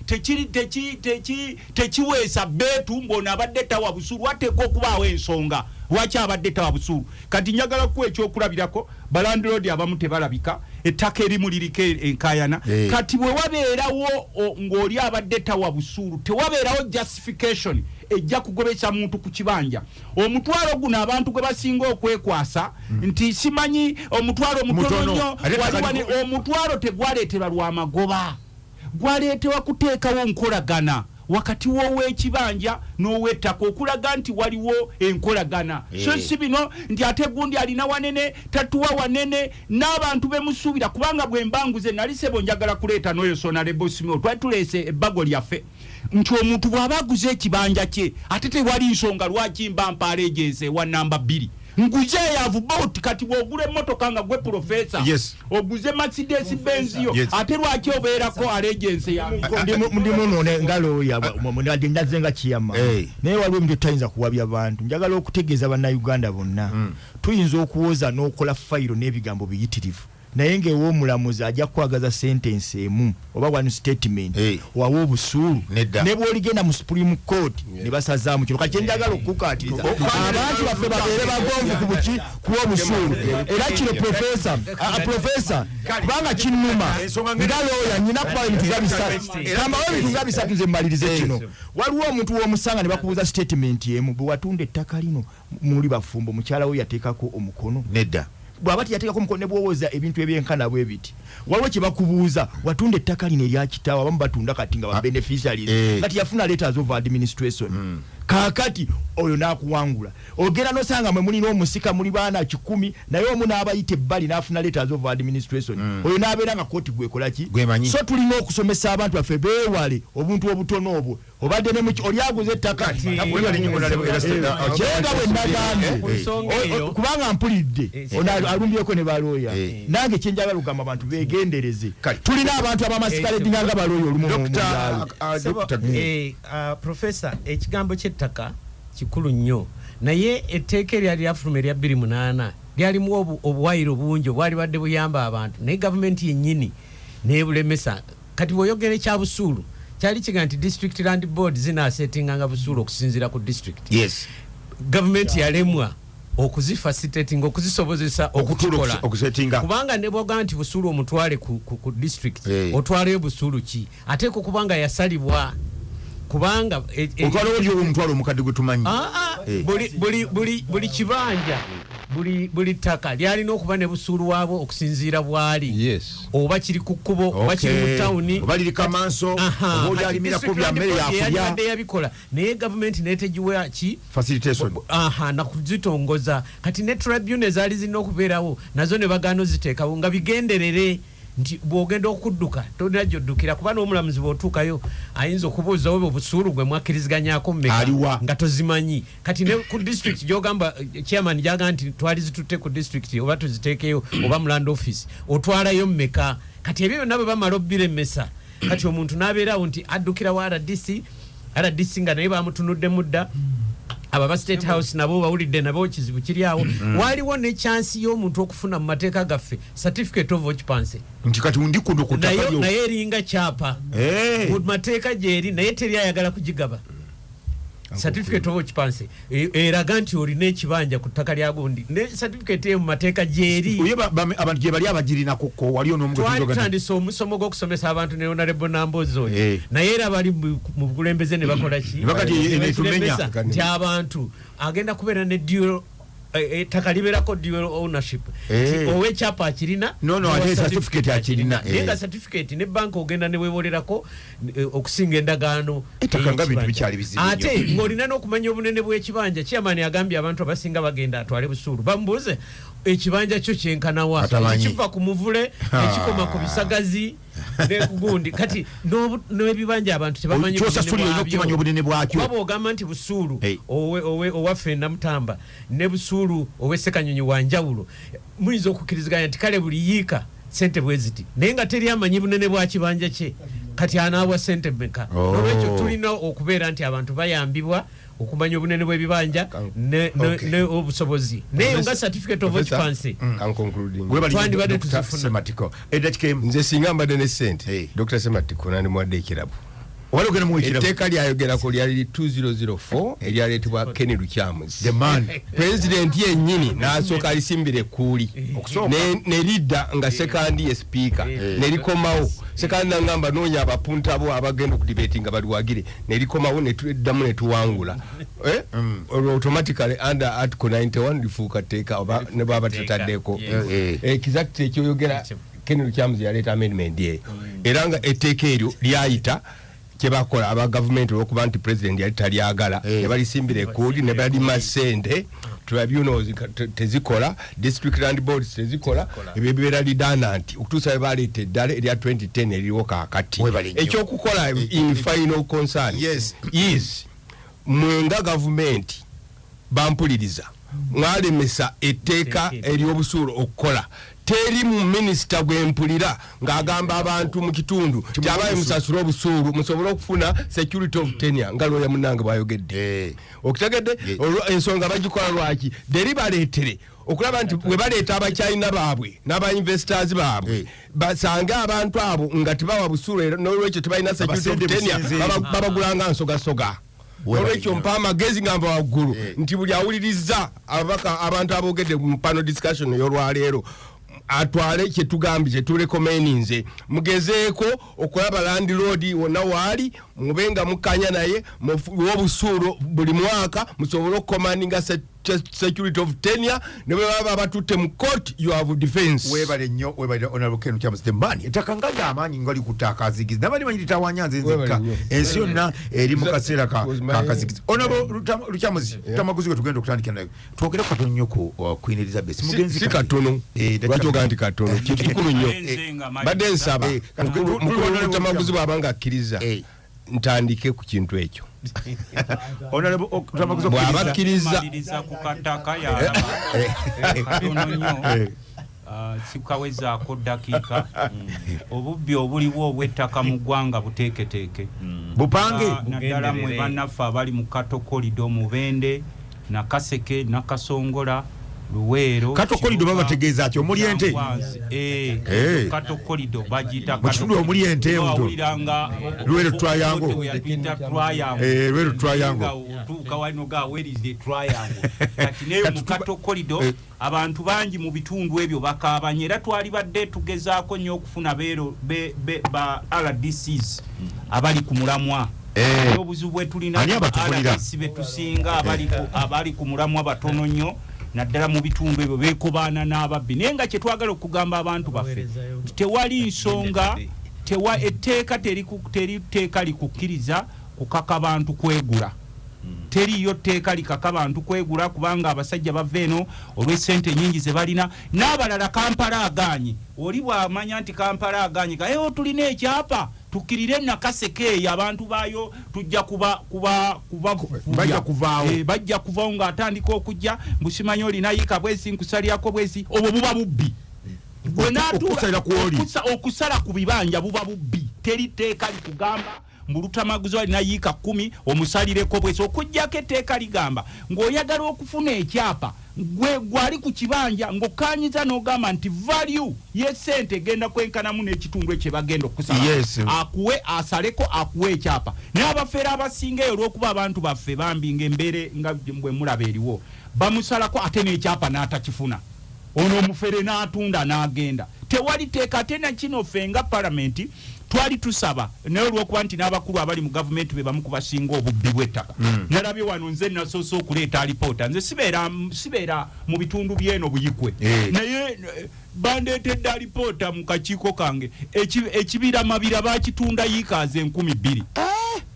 tekiweesa beetu mbona abadde tawa busuulu wateeka okubaawo ensonga. Lwaki abadde tawa busuulu? Kati njagala kuwa ekyokulabirako balandiroodi abamu tebalabika ettaka erimu liriko enkayana Eh. kati bwe wabeerawo o- ng'oli abadde tawa busuulu tewabeerawo justification ejja kugobesa muntu ku kibanja. Omutwalo guno abantu gwe basinga okwekwasa nti simanyi omutwalo mutono Mutono. nnyo Ate wali takali- wani- omutwalo tegwaleetebwa lwamagoba gwaleetebwa kuteekawo nkolagana wakati w'owekibanja n'owettaka okulaga nti waliwo enkolagana so Eh. si bino nti ate gundi alina wanene tatuwa wanene n'abantu bemusuubira kubanga bwe mbanguze nali sebo njagala kuleeta n'oyo sonalebosimo twali tuleese ebbago lyaffe nti omuntu bw'aba aguze ekibanja kye ate tewali nsonga lwaki mba mpaala ejensi ewa namba bbiri nguze yavu bot kati bw'ogula emmotoka nga gwe profesa Yes. oguze mercedes benz yo. Yes. ate lwaki obeerako alejensi yange ndimu none nga looya ndi ndaze nga kiyama naye waliwo ebintu tutayinza kuwabya bantu njagala okutegeeza bannayuganda bonna. Tuyinza okuwoza n'okola fayiro n'ebigambo biyitirivu naye ngaewoomulamuzi ajja kukwagaza sentensi emu oba one statement Eh. wawa obusuulu. Ne bwoligenda mu supreme court ne basazaamu kino. Kati kyenjagala okukukatiriza abantu baffe babeere bagonvu ku buki kuwa obusuulu. Era kino profesa kubanga kinnuma nga looya nyina kuba ebintu nga bisatu kambawo ebintu nga bisatu nze mmalirize kino. Waliwo omuntu w'omusanga ne bakubuuza statement emu bwe watunda ettaka lino muli bafumbo mukyala we yateekako omukono? Nedda bwaba tiyateekako omukono ne bwowoza ebintu ebyenkana bwe biti waliwo kye bakubuuza watunda ettaka lino erya kitaawo abamu batunda kati nga babeneficiaries eh. nga tiyafuna letters of administration kaakati oyo n'akuwangula. Ogenda nosanga mwe mulina omusika muli baana kikumi naye omu n'abayita ebbali n'afuna letters of administration. Oyo n'abeera nga kooti gwekolaki so tulina okusomesa abantu baffe beewale obuntu obutono obwo. Obadde aguze ettaka? Ah, Kye nga bwe nagambye nsonga O- o- eyo kubanga mpulidde. Eh, ono al- alumbyeko ne balooya. Eh. nange kyenjagala okugamba abantu begendereze tulina abantu abamasigaledinga nga balooya olumu ah, eh, ah, profesa ekigambo ky'ettaka kikulu nnyo. Naye etteeka eryali lyafuluma erya 28 lyalimu obu- obuwayiro bungi obwali badde buyamba abantu. Naye gavumenti yennyini nebulemesa. Kati bw'oyogera ekya busuulu kyali kiga nti district land board zinaasetinganga busuulu okusinziira ku district. Yes. Gavumenti yalemwa okuzifacilitating okuzisobozesa okutuula okukola okusi- okusetinga kubanga ne bwoga nti busuulu omutwale ku, ku, ku district Eh. otwaleyo busuulu ki? Ateeka okubanga yasalibwa kubanga e- e- otwala oli omutwalo omukadde gwe tumanyi. Ah, ah, Eh. buli- kibanja buli ttaka lyalina okuba ne busuulu waabwo okusinziira bwali. Oba kiri ku kkubo oba kiri mu tawuni. Oba liri kamanso Aha, oba oli kati alimirako district bya land mmere board yakulya yeyalibadde yabikola. Naye gavumenti netegiwa ki? Facilitation. Aha nakuzitongoza kati ne tribune ezaali zirina okubeerawo nazo ne bagaana oziteekawo nga bigenderere nti bw'ogenda okudduka tolina gyoddukira kuba n'omulamuzi bw'otuukayo ayinza okubuuza oba obusuulu gwe mwakkiriziganyako mmeka nga tozimanyi. Kati ne ku district gyogamba eh, chairman gyaga nti twali zitutte ku district oba tuziteekeyo oba mu land office otwalayo mmeka. Kati ebyo byonna bwe bamala obbiremesa kati omuntu n'abeerawo nti addukira wa rdc rdc nga naye bamutunuddemu dda aba state house nabo bawulidde nabo ekizibu kiri awo. Waliwo ne chansi y'omuntu okufuna mu mateeka gaffe certificate of occupancy nti kati ndi kuno ku ttaka naye eringa kyapa. Mu mateeka gyeri naye teri ayagala kugigaba certificate of occupancy. E- eraga nti olina ekibanja ku ttaka lya gundi. Ne certificate eyo mu mateeka gyeri. Abantu gye bali twali n'omu tutandise omusomo gw'okusomesa abantu ne honorable nambozi oyo. Eh. naye era bali mu bukulembeze ne bakola ki? Nti abantu agenda kubeera ne eh, ettaka libeerako dual ownership. Eh. Owekyapa akirina No, no, n'owa ate certificate akirina, naye eh. nga certificate ne banka ogenda ne weewolerako eh, okusinga endagaano. Ate ng'olina n'okumanya obunene bw'ekibanja chairman agambye abantu abasinga bagenda atwale busuulu. Bamubuuze ekibanja kyo kyenkanawa. Atamanyi. kiva ku muvule ekikoma ku bisagazi nekugundi kati n'ebibanja abantu tebamanyi kyosasuli olina okukimanya obunene bwakyo. Kuba bwogamba nti busuulu owaffe namutamba ne busuulu owessekanyonyi wanjawulo muyinza okukkiriziganya nti kale buli yiika sente bwe ziti? Naye nga teri amanyi bunene bwa kibanja kye kati anaabwa sente meka Oh. olwekyo tulina okubeera nti abantu bayambibwa okumanya obunene bw'ebibanja ne- ne- Okay. ne obusobozi. Neyo nga certificate of occupancy bali Twandibadde tuzifuna. nze singa mbadde ne sente Hey. dr. Sematiko nandimuwadde ekirabo wali ogenda muwekirabo etteeka lyayogerako lyali 2004 eryaleetebwa kenny lucyamuzi the man. Pulezidenti yennyini n'asooka alisimbira ekkuuli. Okusooka. Ne- ne lidda nga sekandi ye sipiika ne likomawo. Sekandi nagamba noonya abapunta bo abagenda okudibeti nga baliwagire ne likomawo ne tuddamu ne tuwangula. Eh? olwo automatically under article 91 lifuuka tteeka oba ne bwaba tetaddeko Eh, exact ekyoyogera kenny lucyamuzi yaleeta amendment eyo era nga etteeka eryo lyayita kyebakola aba gavumenti olwokuba nti president yali talyagala Eh. ne balisimbira ekkuuli ne balima sente tribunals tezikola district land boards tezikola ebyo bibeera lidananti okutuusa bwe baleeta eddala erya 2010 eririwo kaakati Webale nnyo. ekyokukola in final concern Yes. is mwe nga gavumenti bampuliriza mwalemesa etteeka ery'obusuulu okukola teri mu minisita gwempulira ng'agamba abantu mu kitundu kyabaye musasule obusuulu. musobole okufuna security of tenure nga lwoya munange bwayogedde. Eh. olwo ensonga bagikola lwaki? Deri baleetere okulaba nti bwe baleeta abakyalina baabwe n'abainvestors baabwe. Eh. basange abantu abo nga tebawa busuulu n'olwekyo tebalina security of baba- babagulanga nsogasoga. Olwekyo mpa amagezi nga mpa waggulu. Eh. nti buli awuliriza ababaka abantu aboogedde mu pano discussion ey'olwaleero atwale kyetugambye kyetulekomeninze mugezeeko okulaba landiroodi wonna waali mube nga mukkanya naye mufuwe obusuulu buli mwaka musobole se- security of tenure ne bwe baba batutte mu court you have defense. Webale nnyo webale honorable ken kyamuste mbani ettaka nga lyamaanyi nga likuttaaka azigizi nabali manyi litawanya nze nzekka ensi yonna eri mu kaseera ka Was my- ka kazigizi honorable lukyamuzi tamaguzi gwe tugenda okutandikira naye. Twogere katono nnyo ku uh, queen elizabeth. Mugenzi si katono. Eh, lwaki ogaa nti katono? *laughs* Kintu kikulu nnyo badde nsaba Eh, mukulu tamaguzi bw'aba nga akkiriza. Eh. Ntandike ku kintu ekyo. *laughs* Honorable Ok- tamaguzi bw'aba okkiriza- akkiriza maliriza ku kataka yalaba katono nnyo. Eh. Ah, sikawezaako dakiika *laughs* obubbi obuliwo obw'ettaka mu ggwanga buteeketeeke. Bupange. Ah, naddala mwe bannaffe abali mu katokolido mubende nakaseke nakasongola luweero Katokolido babategeeza ki? Omuli ente? Namwanzi. Eh, Eh. katokolido bagiyita Mu kitundu omuli ente muto. wawuliranga Luweero Eh, Luweero triangle. Nga otuuka wano ga where is the triangle kati *laughs* Kati mu katokolido Eh. abantu bangi mu bitundu ebyo bakaabanye era twali badde tugezaako nnyo okufuna beero be- be- ba rdcs abali ku mulamwa Eh. obuzibu bwe tulina Ani ku ba abatubulira? RDC be tusinga abali ku- abali ku mulamwa batono nnyo naddala mu bitundu ebyo beekobaana n'ababbi. Naye nga kyetwagala okugamba abantu baffe tewali nsonga tewa etteeka teriku- teri tteeka likukkiriza kukaka bantu kwegula. Teriyo tteeka likaka bantu kwegula kubanga abasajja bava eno olw'essente nyingi ze balina. N'abalala kampala agaanye oli bw'amanya nti kampala agaanye gayewo tulina ekyapa tukkirire nakaseke eyo abantu baayo tujja kuba kuba kuba Bajja kuvaawo. Eh, bajja kuvaawo ng'atandika okujja mbusimanyi olina yiika bwesi nkusalyako bwesi obwo buba bubbi. Okusa- okusala ku bibanja buba bubbi. Teri tteeka likugamba mbulutamaguzi alina yiika kumi omusalireko bwesi okugjako etteeka ligamba. Ng'oyagala okufuna ekyapa gwe gwali ku kibanja ng'okkanyiza n'ogamba nti value y'essente egenda kwenkanamu n'ekitundu ekyo bagenda okusala. Yes. akuwe asaleko akuwe ekyapa. Naye abafeera abasinga eyo olw'okuba abantu baffe bambi ng'embeere nga bwe mulaba eriwo bamusalako ate n'ekyapa n'atakifuna. Ono omufere n'atunda n'agenda. Tewali teeka ate nakino ffe nga palamenti twali tusaba naye olwokuba nti n'abakulu abali mu gavumenti be bamu kubasinga obubbi bw'ettaka. Nalabye wano nze nasoose okuleeta alipoota. Nze sibeera mu bitundu byeno buyikwe. Eh. naye eh, bandeetedde alipoota mu kakiiko kange. Eki- ekibira mabira bakitunda yiikaazi enkumi bbiri.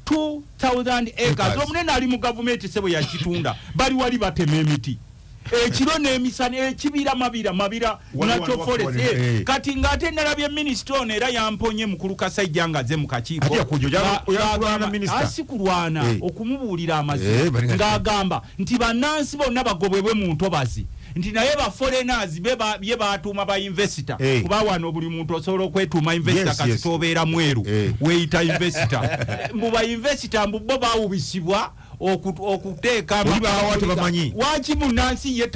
2000 acres. Acres. omunene ali mu gavumenti sebo yakitunda. Bali wali batema emiti ekiro n'emisana ekibira mabira mabira nakyo forest eh, eh. kati ng'ate nalabye minisita ono era yamponye mukulu kasajja nga aze mu kakiiko Ate yakujja, oja- Nga- oja ng'agamba- kulwana minisita? asi kulwana Eh. okumubuulira Eh, amazima nga- ng'agamba nti bannansi bonna bagobwebwe mu ntobazi nti naye baforenas bye batuuma ba invesita Eh. kuba wano buli muntu osobola okwetuuma invesita Yes, kasi yes. tobeera mweru Eh. weeyita invesita *laughs* mbu ba invesita mbu bo bawubisibwa okuteeka waki munansi ye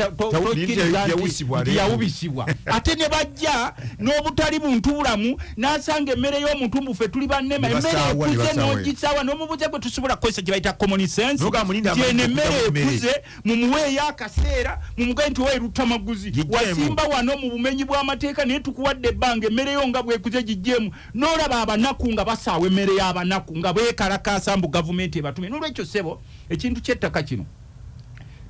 yawubisibwa? Ate ne bajja n'obutali buntu bulamu n'asanga emmere y'omuntu mbufe tuli bannema Ne emmere ekuze n'ogisaawa n'omubuze gwe tusobola kukozesa gye bayita common sense. Noga mulinda nti eno amanyi emmere ekuze mumuweeyo akaseera mumugaye nti weeruta maguzi Gigyeemu. wasimba wano mu bumenyi bw'amateeka naye tukuwadde ebbanga emmere yo nga bwekuze gigjeemu n'olaba abanaku nga basaawa emmere y'abanaku nga beekalakaasa mbu gavumenti ebatume. N'olwekyo ssebo ekintu ky'ettaka kino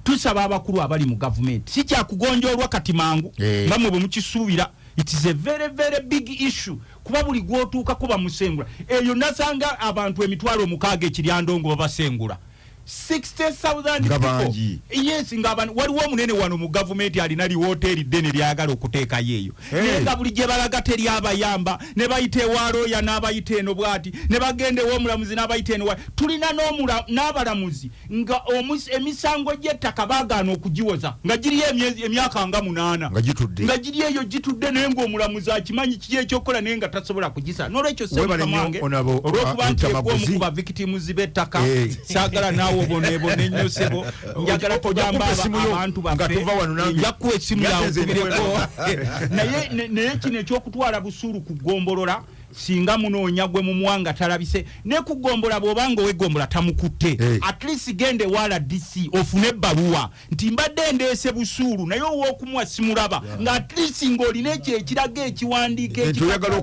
tusaba abakulu abali mu gavumenti si kyakugonjoolwa kati mangu Eh. nga mwe bwe mukisuubira it is a very very big issue. Kuba buli gwotuukako bamusengula. Eyo nasanga abantu emitwalo mukaaga ekiryandongo babasengula 60,000 Nga people. bangi. yes nga abantu waliwo omunene wano mu gavumenti alina liwooteri ddene lyagala okuteekayo eyo Hey. naye nga buli gye balaga teryabayamba ne bayita ewalooya n'abayita eno bwati ne bagenda ew'omulamuzi n'abayita eno wa- tulina n'abalamuzi nga emisango gy'ettaka baagaana okugiwoza nga giriyo emyaka nga munaana nga giri eyo gitudde naye ngaomulamuzi akimanyi kiki ekyokukola naye nga tasobola kugisa nolwekyo semukamange onabo, olwokuba nti ekuomu Lutamaguzi. ku bavictims b'ettaka saagala naawe oboneebone ennyo sebo njagala yo abantu njakuwa essimu yawe naye kino ekyokutwala busuulu ku ggombolola singa munoonya gwe mumuwanga talabise. Ne ku gombola bw'obanga ow'egombola tamukutte. Eh. at least gende wala dc ofune ebbaluwa. Nti mbadde ndeese busuulu naye ow'okumuwa simulaba. Nga at least ng'olina ekyo ekiraga ekiwandiiko Enti ekikaka- oyagala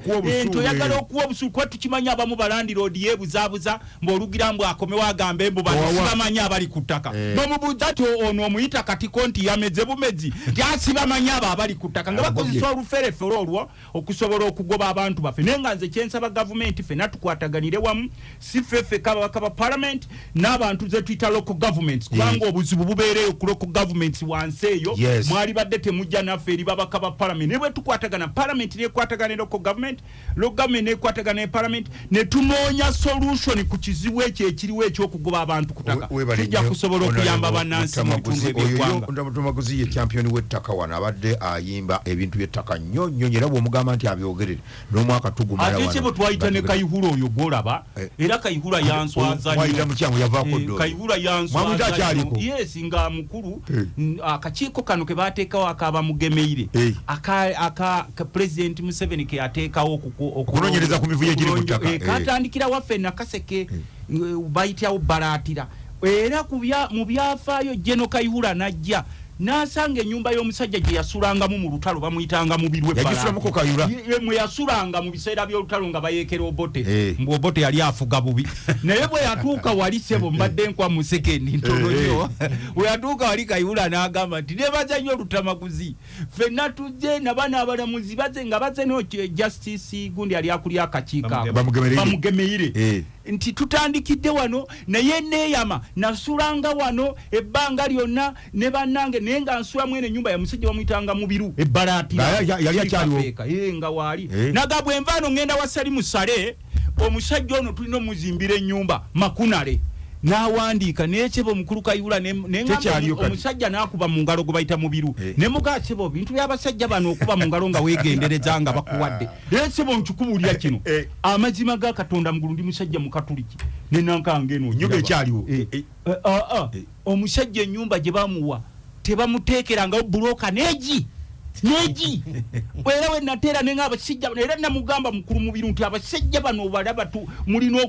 okuwa obusuulu, eh. kuba tukimanyi abamu balandiroodi yeebuzaabuza mbw'olugira mbw akomewo agambe mbu bano Owawa. sibamanyi abali ku ttaka. Eh. n'omubuuza ti ono omuyita katiko nti yameze bumezi? Nti asibamanyi abo abali ku ttaka. Nga bakozesa oluferefere olwo okusobola okugoba abantu baffe. Naye nga nze kyensaba gavumenti ffenna tukwataganire wamu si ffeffe kabaka ba parliament n'abantu ze tuyita local governments kubanga obuzibu bubeereyo ku local governments wansi eyo mwali badde temujja naffe eri babaka ba parliament. Naye bwe tukwatagana parliament nekwatagana ne local government local government nekwatagana ne parliament ne tunoonya solution ku kizibu ekyo ekiriwo ekyokugoba abantu ku ttaka. We- webale tujja nnyo, kusobola okuyamba bannansi mu bitundu Mutamaguzi. Oyo ebyeggwanga. yo Mutamaguzi ye champion w'ettaka wano abadde ayimba ebintu by'ettaka nnyo nnyo era bw'omugamba nti abyogerere n'omwaka tugumala ate kye bwe twayita ne kayihura oyo gwolaba Eh. era kayihura yanswaza Mwayita mukyamu yavaako Eh, ddoyo. kayihura Mwamuyita yanswaza akyaliko? yes nga mukulu. Eh. akakiiko kano ke bateekawo akaba mugemeire. Eh. aka aka ka president museveni ke yateekawo okuku- oku- Okunoonyereza ku mivuyo egiri mu ttaka, katandikira waffe nakaseke bayityawo balaatira. Era mu byafaayo jeno kayihura najja n'asanga ennyumba y'omusajja gye yasulangamu mu lutalo bamuyitanga mubirwe Yagisulamuko Kayihura? mwe yasulanga mu biseera by'olutalo nga bayeekera obote Eh. mbw obote yali afuga bubi *laughs* naye bwe yatuuka wali sebo mbadde nkwa mu sekendi ntono Eh, nnyo bwe yatuuka wali kayihula n'agamba nti nebaza nnyo olutamaguzi ffenna tujje nabana abalamuzi baze nga baze no justice gundi ali akulya Bamugemereire. bamugemeire Eh. nti tutandikidde wano naye neeyama nasulanga wano ebbanga lyonna ne bannange naye nga nsula mwene ennyumba ya musajja bamuyitanga mubiru ebbalaatira Nga ya- yali akyaliwo. Nga waali Eh. naga bwe nvaano ngenda wasali musale omusajja ono tulina omuzimbira ennyumba makunale n'awandiika naye kyeba omukulu kayula omusajja n'akuba mu ngalo gwe bayita mubiru Eh. ne mugaa sebo bintu by'abasajja bano okuba mu ngalo nga weegendereza nga bakuwadde *laughs* naye sebo nkikubulya kino Eh. amazima ga katonda mugulu ndi musajja mu katuliki ne nankanga eno ogiraba. ekyaliwo. Ah, ah. Omusajja ennyumba gye bamuwa tebamuteekerangawo buloka neegi neegi *laughs* era we nateera nenga abasajja bano era namugamba mukulu mubiru nti abasajja bano balaba tu mulina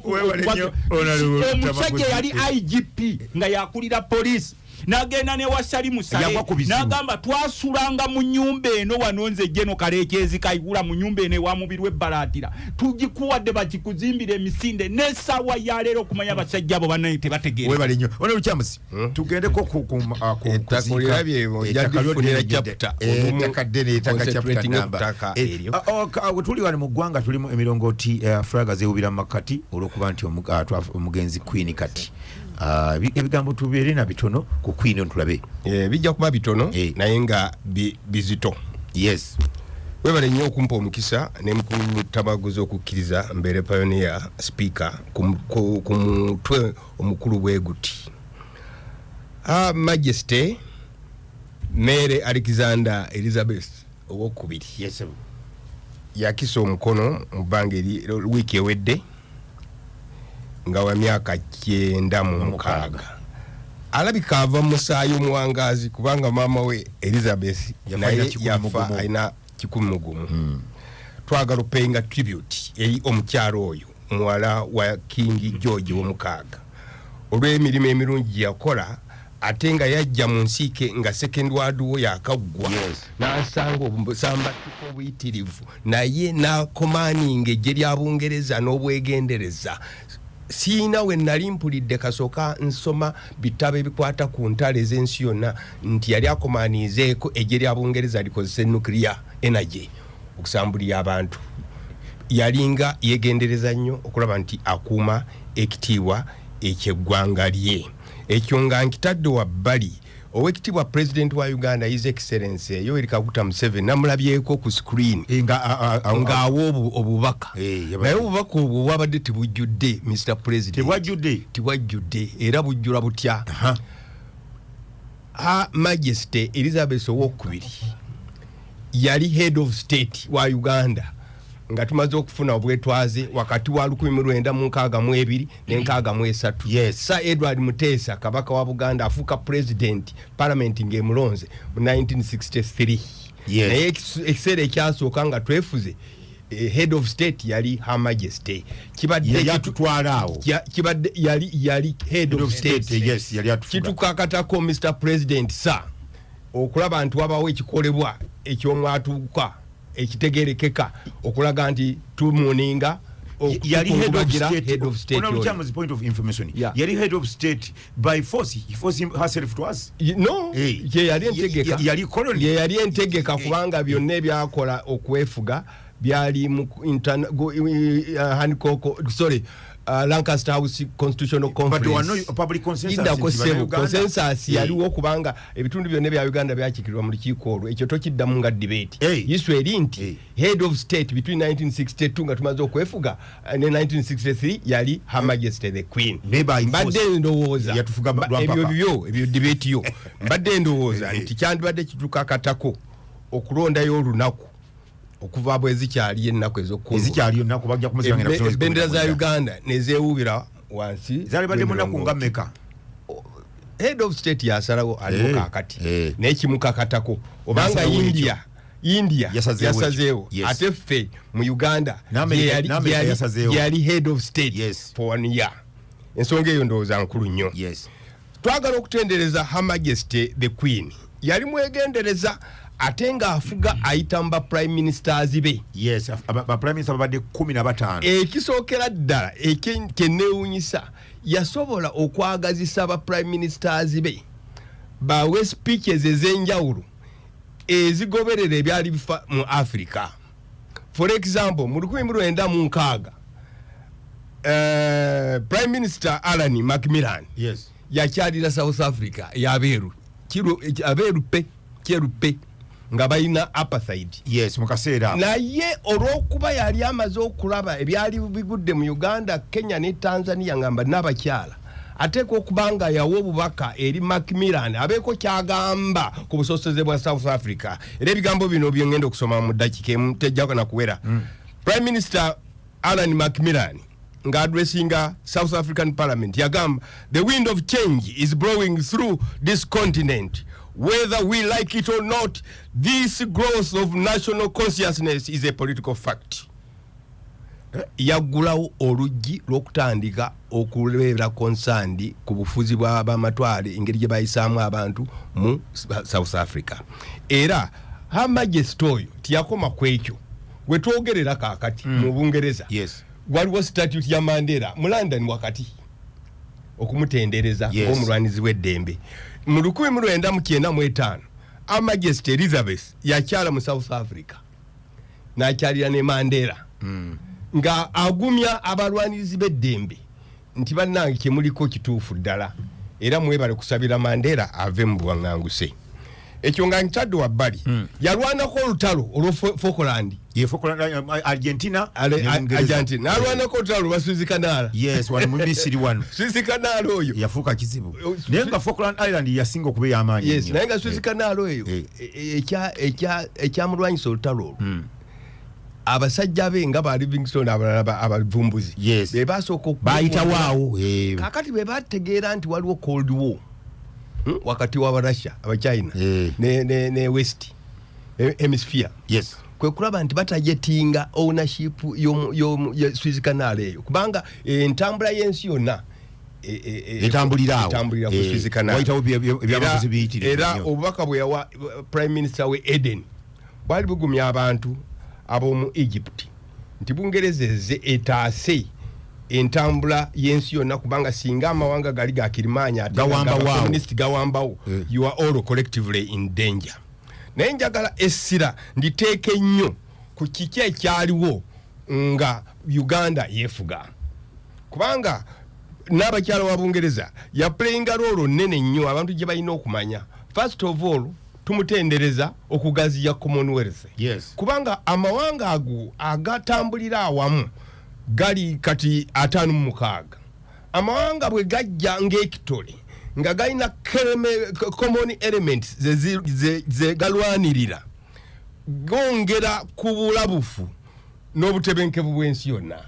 omusajja yali igp nga yakulira poliisi n'agenda ne wasali musale. Yagwa ku bisimu. n'agamba twasulanga mu nyumba eno wano nze jeno kaleekyezi kayigula mu nyumba eno ewa mubiri w'ebbalaatira tugikuwadde bakikuzimbira emisinde n'essaawa yaleero okumanya abasajja abo bannaye tebategeera. Webale nnyo. Ono lukyamusi tugendeko ah, ku- Ettaka ddene ettaka ttaka Eh, oh, tuli wano mu ggwanga tulimu emirongooti eh, fulaga zeewubira mu makkati olw'okuba nti ah, omugenzi queen kati ebigambo tubeere na bitono ku queen tulabe Eh, bijja kuba bitono Eh. naye nga bi- bizito. Yes. Webale nnyo okumpa omukisa ne mukulu tabaguzi okukkiriza mbeere pioneer speaker ku mu- ku ku mutwe omukulu bwe guti. Ah, majesty mere alexander elizabeth owokubiri yakisa omukono mu bbanga wiiki ewedde nga wa myaka kyenda mu mukaaga. alabika ava mu musaayi omuwangaazi kubanga maama we elizabeth naye yafa alina kikumi mu gumu. Twagala opeyinga tribute eri omukyalo oyo muwala wa king george womukaaga. Olw'emirimu emirungi gye yakola ate nga yajja mu nsiike nga second ward wo yakaggwa n'asanga obusambattuko obuyitirivu. Naye n'akomaaninga eggye lya bungereza n'obwegendereza siina we nali mpulidde kasooka nsoma bitabo ebikwata ku ntalo ez'ensi yonna nti yali akomaaniizeeko eggye lya bungereza likozesa nuclear energy okusambulira abantu. Yalinga yegendereza nnyo okulaba nti akuuma ekitiibwa ekyeggwanga lye. Ekyo nga nkitadde wabbali owekitiibwa president wa uganda his excellence yoweri kaguta museveni namulabyeko ku screen. Eh, nga a- a- a- ng'awa obu- obubaka. Eh, naye obubaka obwo bwabadde tebujjudde mr president. Tebwajjudde tibwajjudde era bujjula butya? Ha majesty elizabeth owokubiri yali head of state wa uganda nga tumaze okufuna obwetwaze wakati wa 1962 ne63 Yes. sa edward muteesa kabaka wa buganda afuuka president parliament ng'emulonze mu 1963 Yes. naye ekis- ekiseera ekyasooka nga twefuze eh, head of state yali her majesty. Kibadde yali kitu- atutwala awo? Ya- kibadde yali yali head of kitukakatako mr president sa okulaba nti wabawo ekikolebwa ekyomwatuuka ekitegerekeka okulaga nti tumuninga yali head of state head of state Honorable. Chairman's point of information Yeah. yali head of state by force he forced him herself to us no Hey. ye yali entegeka yali colony. ye yali entegeka kubanga byonna ebyakola okwefuga byali mu uh, Hancock- sorry uh, lancaster house constitutional but there were conference. no public consensus Eh. yaliwo kubanga ebitundu byonna ebya uganda byakikirirwa mu lukiiko olwo. Ekyo tokiddamu nga debate. Eh. iswe eri nti Eh. head of state between 1962 nga tumaze okwefuga uh, ne 1963 yali her majesty the queen. Mbadde ndowooza. Ebyo byo ebyo debate yo. *laughs* Mbadde ndowooza Eh. nti kyandibadde kitukakatako okulondayo olunaku okuva bwe zikyali ennaku ebendera za uganda nezewuubira wansi zali badde munaku nga mmeka? Head of state yasalawo Eh, kakati eh. nekimukakatako obanga india india Yasazeewo ate ffe mu uganda yali head of state Yes. for one year. Ensonga eyo ndowooza nkulu nnyo. Yes. Twagala okutendereza her majesty the queen. Yali mwegendereza ate ng'afuga ayita mu ba prime ministers be. Yes aba- ba prime minister babadde kumi na bataano. Ekisookera ddala kyenneewuunyisa yasobola okwagazisa ba prime ministers be. Bawe speeches ez'enjawulo ezigoberera ebyali bifa mu africa. For example mu 1996 uh, prime minister alan macmillan yes. yakyalira south africa yabeeru. Kiru- abeeru pe kyeru pe nga balina apartheid. Yes mu kaseera. Ako. naye olw'okuba yali amaze okulaba ebyali bigudde mu uganda kenya ne tanzania nga mba n'abakyala ateeka okuba nga yawa obubaka eri macmillan abeeko kyagamba ku busosoze bwa south africa. Era ebigambo bino byongenda okusoma mu dakiika emu tejjako nakuwera prime minister alan macmillan ng'adressinga south african parliament yagamba the wind of change is blowing through this continent whether we like it or not this growth of national consciousness is a political fact. Yaggulawo oluggi lw'okutandika okubeera konsandi ku bufuzi bw'abamatwale engeri gye bayisaamu abantu mu south africa. Era her majesty oyo tiyakoma ku ekyo. Gwe twogerera kaakati mu bungereza. Yes. Waliwo statute ya mandela mu london wakati okumutendereza Yes. ng'omulwanizi w'eddembe mu 1995 amajesty elizabeth yakyala mu south africa. N'akyalira ne mandela. Nga agumya abalwanirizi b'eddembe nti bannange kyemuliko kituufu ddala era mwebale kusabira mandela ave mu buwaŋŋanguse. Ekyo nga nkitadde wabbali. Yalwanako olutalo olwa falkland ye Falkland, argentina? Ale- ne a- Bungereza. argentina. Nalwanako olutalo lwa suzikanala yes wano mu misiri wano. *laughs* Suzikanala oyo. Yafuuka kizibu. Naye nga falkland island yasinga okuba ey'amaanyi yes ennyo. naye nga suzikanala eyo ekya- ekya- ekyamulwanyisa olutalo olwo. Abasajja be nga ba livingston abalala ba- abavumbuzi Yes. be basooka oku- bayitawo awo kakati bwe bategeera nti waliwo cold war wakati w'abarussia abachina ne, ne, ne west hemisphere. Yes kwe kulaba nti batajetinga ownership ya Suez Canal eyo. Kubanga eh, entambula y'ensi yonna eh, eh, eh, Eh, Era- obubaka bwe yawa eh, prime minister we eden bwali bugumya abantu ab'omu egypt. Nti bungerezeze etaase entambula y'ensi yonna kubanga singa amawanga gali gakirimaanya ate Gawambawo Eh. you are all collectively in danger naye njagala essira nditeeke nnyo ku kiki ekyaliwo nga uganda yeefuga. Kubanga n'abakyala wa bungereza yaplayinga loolo nnene nnyo abantu gye balina okumanya. First of all tumutendereza okugaziya commonwealth. Yes. kubanga amawanga ago agatambulira awamu gali kati ataano mu mukaaga. Amawanga bwe gajja ng'ekitole nga galina common elements ze zi- ze- ze gongera ku bulabufu n'obutebenkevu bw'ensi yonna.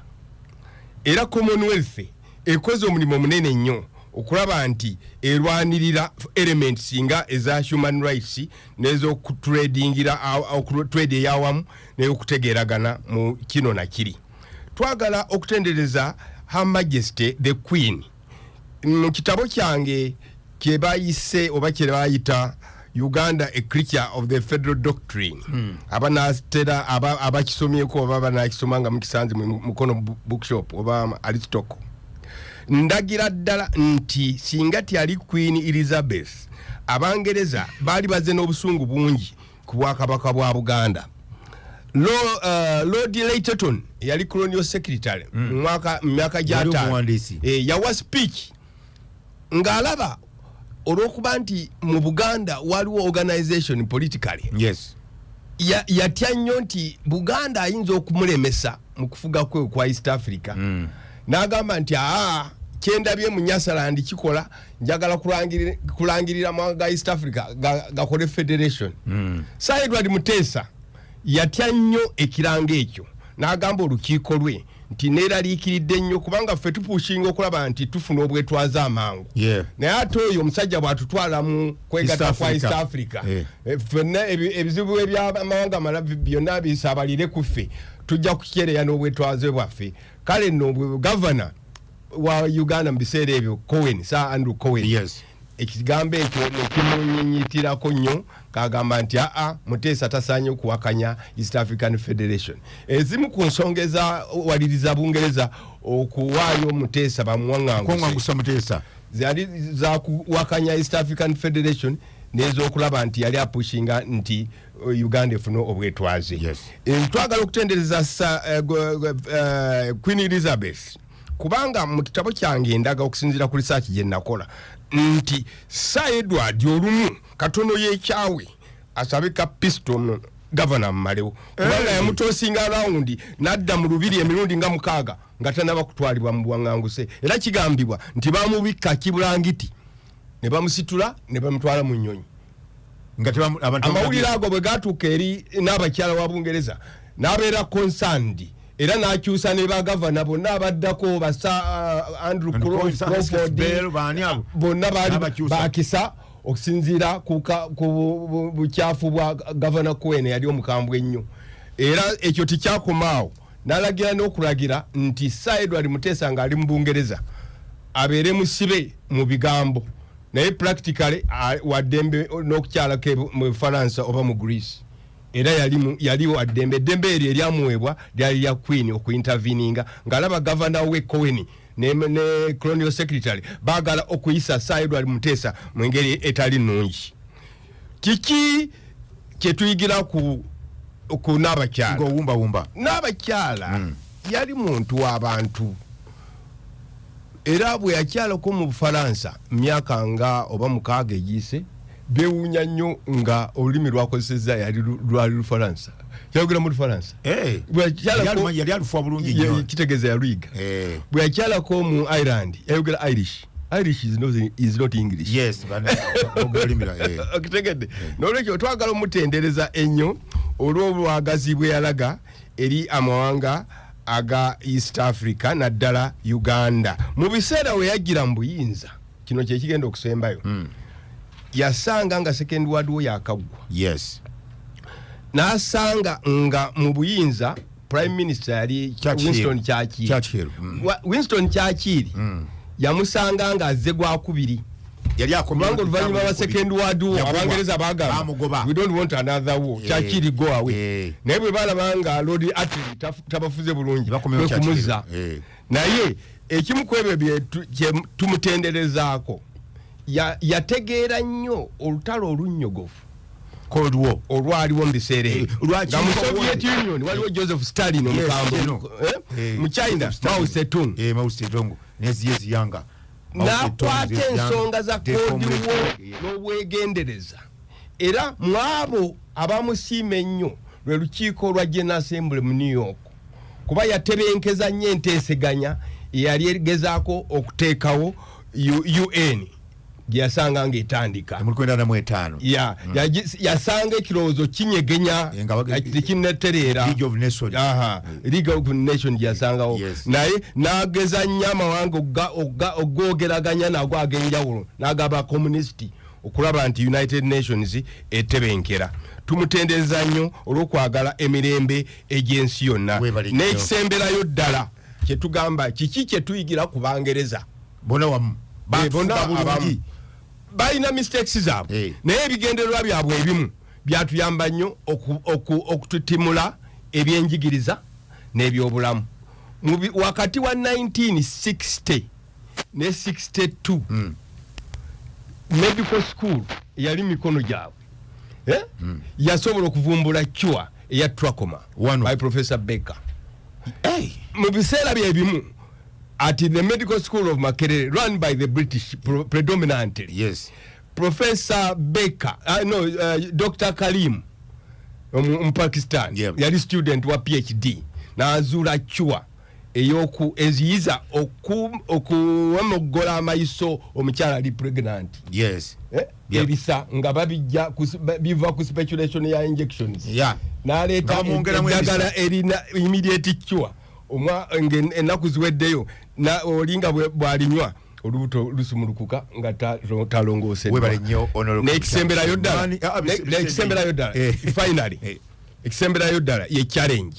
Era commonwealth ekoze omulimu munene nnyo okulaba nti erwanirira elements nga eza human rights n'ezokutradingira trade eyawamu n'eyokutegeeragana mu kino na kiri. Twagala okutendereza her majesty the queen mu kitabo kyange kye bayise oba kye bayita uganda a creature of the federal doctrine. Abanatera aba- abakisomyeko oba banakisoma nga mukisanze mu mukono bookshop oba aristoko ndagira ddala nti singa tyali queen elizabeth abangereza baali bazze n'obusungu bungi ku bwakabaka bwa buganda. Uh, lord layton yali colonial secretary mu mwaka- mu myaka gyataano. Eh, yawa speech ng'alaba olw'okuba nti mu buganda waliwo organization politically. Yes. Ya- yatya nnyo nti buganda ayinza okumulemesa mu kufuga kwe kwa east africa. Mm. n'agamba nti aa kyendabye mu nyasaland kikola njagala kulangiri- kulangirira mawanga ga east africa ga- gakole federation. Mm. sir edward muteesa yatya nnyo ekiranga ekyo. N'agamba olukiiko lwe nti neeraliikiridde nnyo kubanga ffe tupushinga okulaba nti tufuna obwetwaza amangu naye ate oyo omusajja bwatutwala mu kwegatta East kwa east Africa. Eh, ffenna ebi- ebizibu ebyamawanga malavi byonna bisaabalire ku ffe tujja kukereya n'obwetwaze bwaffe kale nno gavana wa uganda mu biseera ebyo cowen sir andrew cowen Yes. ekigambo ekyo nekimunyinyitirako nnyo kagamba nti aa muteesa tasaanye okuwakanya east african federation. Ezimu ku nsonga ezawaliriza bungereza okuwaayo muteesa muteesa zali zakuwakanya east african federation n'ezokulaba nti yali apushinga nti uh, uganda efune obwetwaze. Yes. Eh, twagala okutendereza uh, uh, queen elizabeth kubanga mu kitabo kyange endaga okusinziira ku research gye nakola nti sa edward olumu katono y'ekyawe asabe ka piston gavana mumalewo kubanga Hey. yamutoosinga rawundi n'adda mu lubiri emirundi nga mukaaga nga tanaba kutwalibwa mu buwaŋŋanguse. Era kigambibwa nti bamubikka kibulangiti ne bamusitula ne bamutwala mu nnyonyi. Amawulire ago bwe gatuuka eri n'abakyala wa bungereza n'abeera konsandi era n'akyusa ne bagavana bonna abaddako basa uh, andrew Crawford, bonna baali bakisa okusinziira ku bukyafu bwa gavana coen yali omukambwe ennyo. Era ekyo tikyakomaawo n'alagira n'okulagira nti sa edward muteesa ng'ali mu bungereza abeere musibe mu bigambo. Naye practically waddembe n'okukyalako ebu- mu faransa oba mu greece era yali mu- yali waddembe eddembe eryo eryamuweebwa lyali lya queen okuinterveninga ng'alaba gavana we cowen ne, ne colonial secretary baagala okuyisa sa edward muteesa mu engeri etali nnungi. Kiki kyetuyigira ku, ku n'abakyala ng'owumbawumba. N'abakyala yali muntu w'abantu era bwe yakyalako mu bufalansa myaka nga oba mukaaga egiyise bewuunya nnyo nga olulimi lwakozeseza yali lwali lufalansa. Yayogera mu lufalansa? Eh, kitegeeza yaluyiga. Eh, bwe yakyalako mu ireland yayogera irish. Irish is not, is not english. Yes olulimi lwa- eh. *laughs* okitegedde nolwekyo twagala omutendereza ennyo olw'obwagazi bwe yalaga eri amawanga aga east africa naddala uganda. Mu biseera we yajjira mu buyinza kino kyekigenda okusembayo yasanga nga second ward wo yakaggwa yes. N'asanga nga mu buyinza prime minister yali Churchill. winston Churchill, mm. Winston kyakiri yamusanga nga azze gwakubiri yali akomye kubanga oluvannyuma lwa second ward war abangereza bagamba we don't want another war. Kyakiri go away. Naye bwe balaba nga lord atli tabafuze bulungi Bakomyewo kwe kumuza. Churchill. Eh. naye ekimu ku ebyo tumutenderezaako yategeera nnyo olutalo olunnyogovu war olwaliwo mu biseera Eh, ebyo nga mu soviet union waliwo joseph stalin omukambwe eh? Eh, mu china mao setung Eh, Mao Zedong. Neziye ziyanga Mao Zedong, n'akwata ensonga za They kodi formulate- wo Yeah. n'obwegendereza. Era mwabo abamusiima ennyo lwe lukiiko lwa general assembly mu new york kuba yatebenkeza nnyo enteeseganya eyali egezaako okuteekawo un gye yasanga ng'etandika Mu lukumi na mu etaano ya yagi- yasanga ekirowoozo kinyegenya tekinnetereera League of Nations. Gyasangawo Yes. naye n'ageza nnyo amawanga ogwogeraganya nago ag'enjawulo n'agaba communist okulaba nti united nations etebenkera. Tumutendereza nnyo olw'okwagala emirembe egy'ensi yonna. N'ekisemberayo ddala kyetugamba kiki kyetuyigira ku bangereza? Bona wamu. Bonna abamu. Balina mistakes zaabwe Eh. naye ebigendererwa byabwe ebimu byatuyamba nnyo oku- oku- okututimula ebyenjigiriza n'ebyobulamu wakati wa 1960 ne 62 Mm. medical school yali mikono gyabwe eh? yasobola okuvumbula cure eya trachoma Wano. by professor baker Hey. mu biseera bye bimu at the medical school of makerere run by the british pro- predominantly. Yes. Professor baker uh, no uh, dr karim omu mu pakistan. Yeah. yali student wa phd n'azuula cure eyoku eziyiza oku- okuwemoggola amaiso omukyala ali pregnant. Yes. Eh? Yeah. ebisa nga babijja biva ku speculation ya injections. Yeah. n'aleeta bamwongeramu eddagala erina immediate cure. Omwa nga ennaku ziweddeyo olinga bw'alinywa olubuto lusumulukuka nga ta- talongooseddwa Webale nnyo, Honorable n'ekisemberayo ddala. Ah, ddala. Eh. finally Eh. ekisemberayo ddala ye challenge.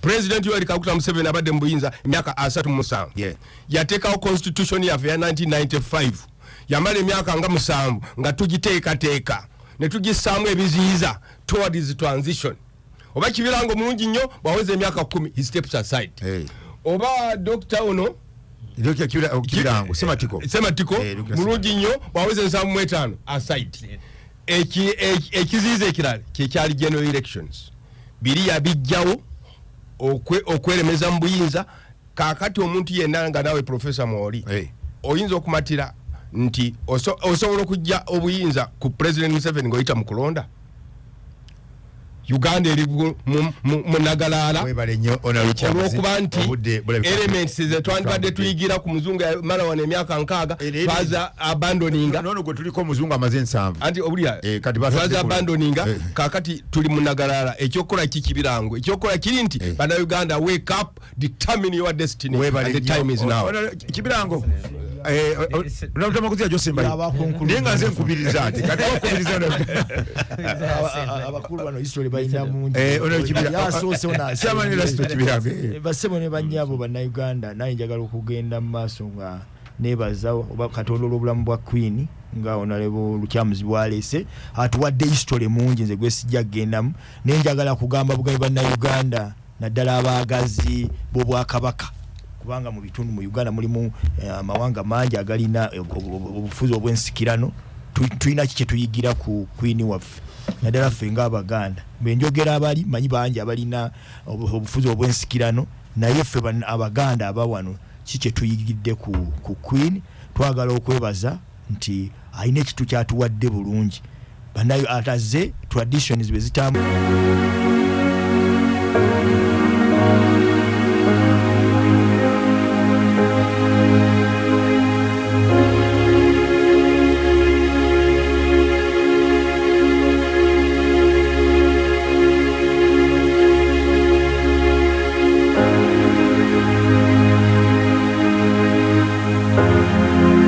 President yoweri kaguta museveni abadde mu buyinza emyaka asatu mu musanvu. Yateekawo constitution yaffe ya 1995 yamala emyaka nga musanvu nga tugiteekateeka. Ne tugissaamu ebiziyiza towards transition. Oba kibirango mulungi nnyo bwaweza emyaka kumi. He steps aside. Hey. Oba dokita ono? Kya- kibira- kibirango sematiko sematiko Eh, mulungi nnyo bwaweza ensanvu mu etaano aside Eki- eki- ekiziyiza ekirala kyekyali general elections. Biri yabijjawo okwe- okweremeza mu buyinza kakati omuntu yenna nga nawe profesa mwoli oyinza okumatira nti oso- osobola okujja obuyinza ku president museveni ngaoyita mu kulonda uganda eri bu- mu- mu mu nagalaala webale nnyo Honorable Kyamazi. olwokuba nti elements ze twandibadde tuyigira ku muzungu yamala wano emyaka nkaaga Eh, eh, twaza abandoninga. Anti Eh, batadde twaza ku- abandoninga Eh. kakati tuli munagalaala ekyokukola kikibirango ekyokukola kiri nti Eh. bannayuganda wake up determine your destiny and the time is now. Kibirango eh, o- o- Honorable Tamaguzi Josimba Abakunkulu. naye nga nze nkubiriza ati kati wakubiriza abakulu bano history balina mungi Eh, ono Kibira- yasoose Chairman Erasto Kibirango, eh. basebo ne banyabo bannayuganda naye njagala okugenda mu maaso nga nebaza oba katonda olw'obulamu bwa queen nga onalebo lukyamuzi bwaleese atuwadde history mungi nze gwe sijja kugendamu naye njagala kugamba bugabi bannayuganda naddala abaagazi b'obwakabaka kubanga mu bitundu mu uganda mulimu eh, amawanga mangi agalina ob- obufuzi obwensikirano. Tu- tulina ki kyetuyigira ku queen waffe? Naddala ffe ngaabaganda benjogera abali manyi bangi abalina obu- obufuzi obwensikirano naye ffe abaganda abawano ki kyetuyigidde ku, queen? Twagala okwebaza nti alina ekitu kyatuwadde bulungi. Banayo ataze traditions bwe zitambula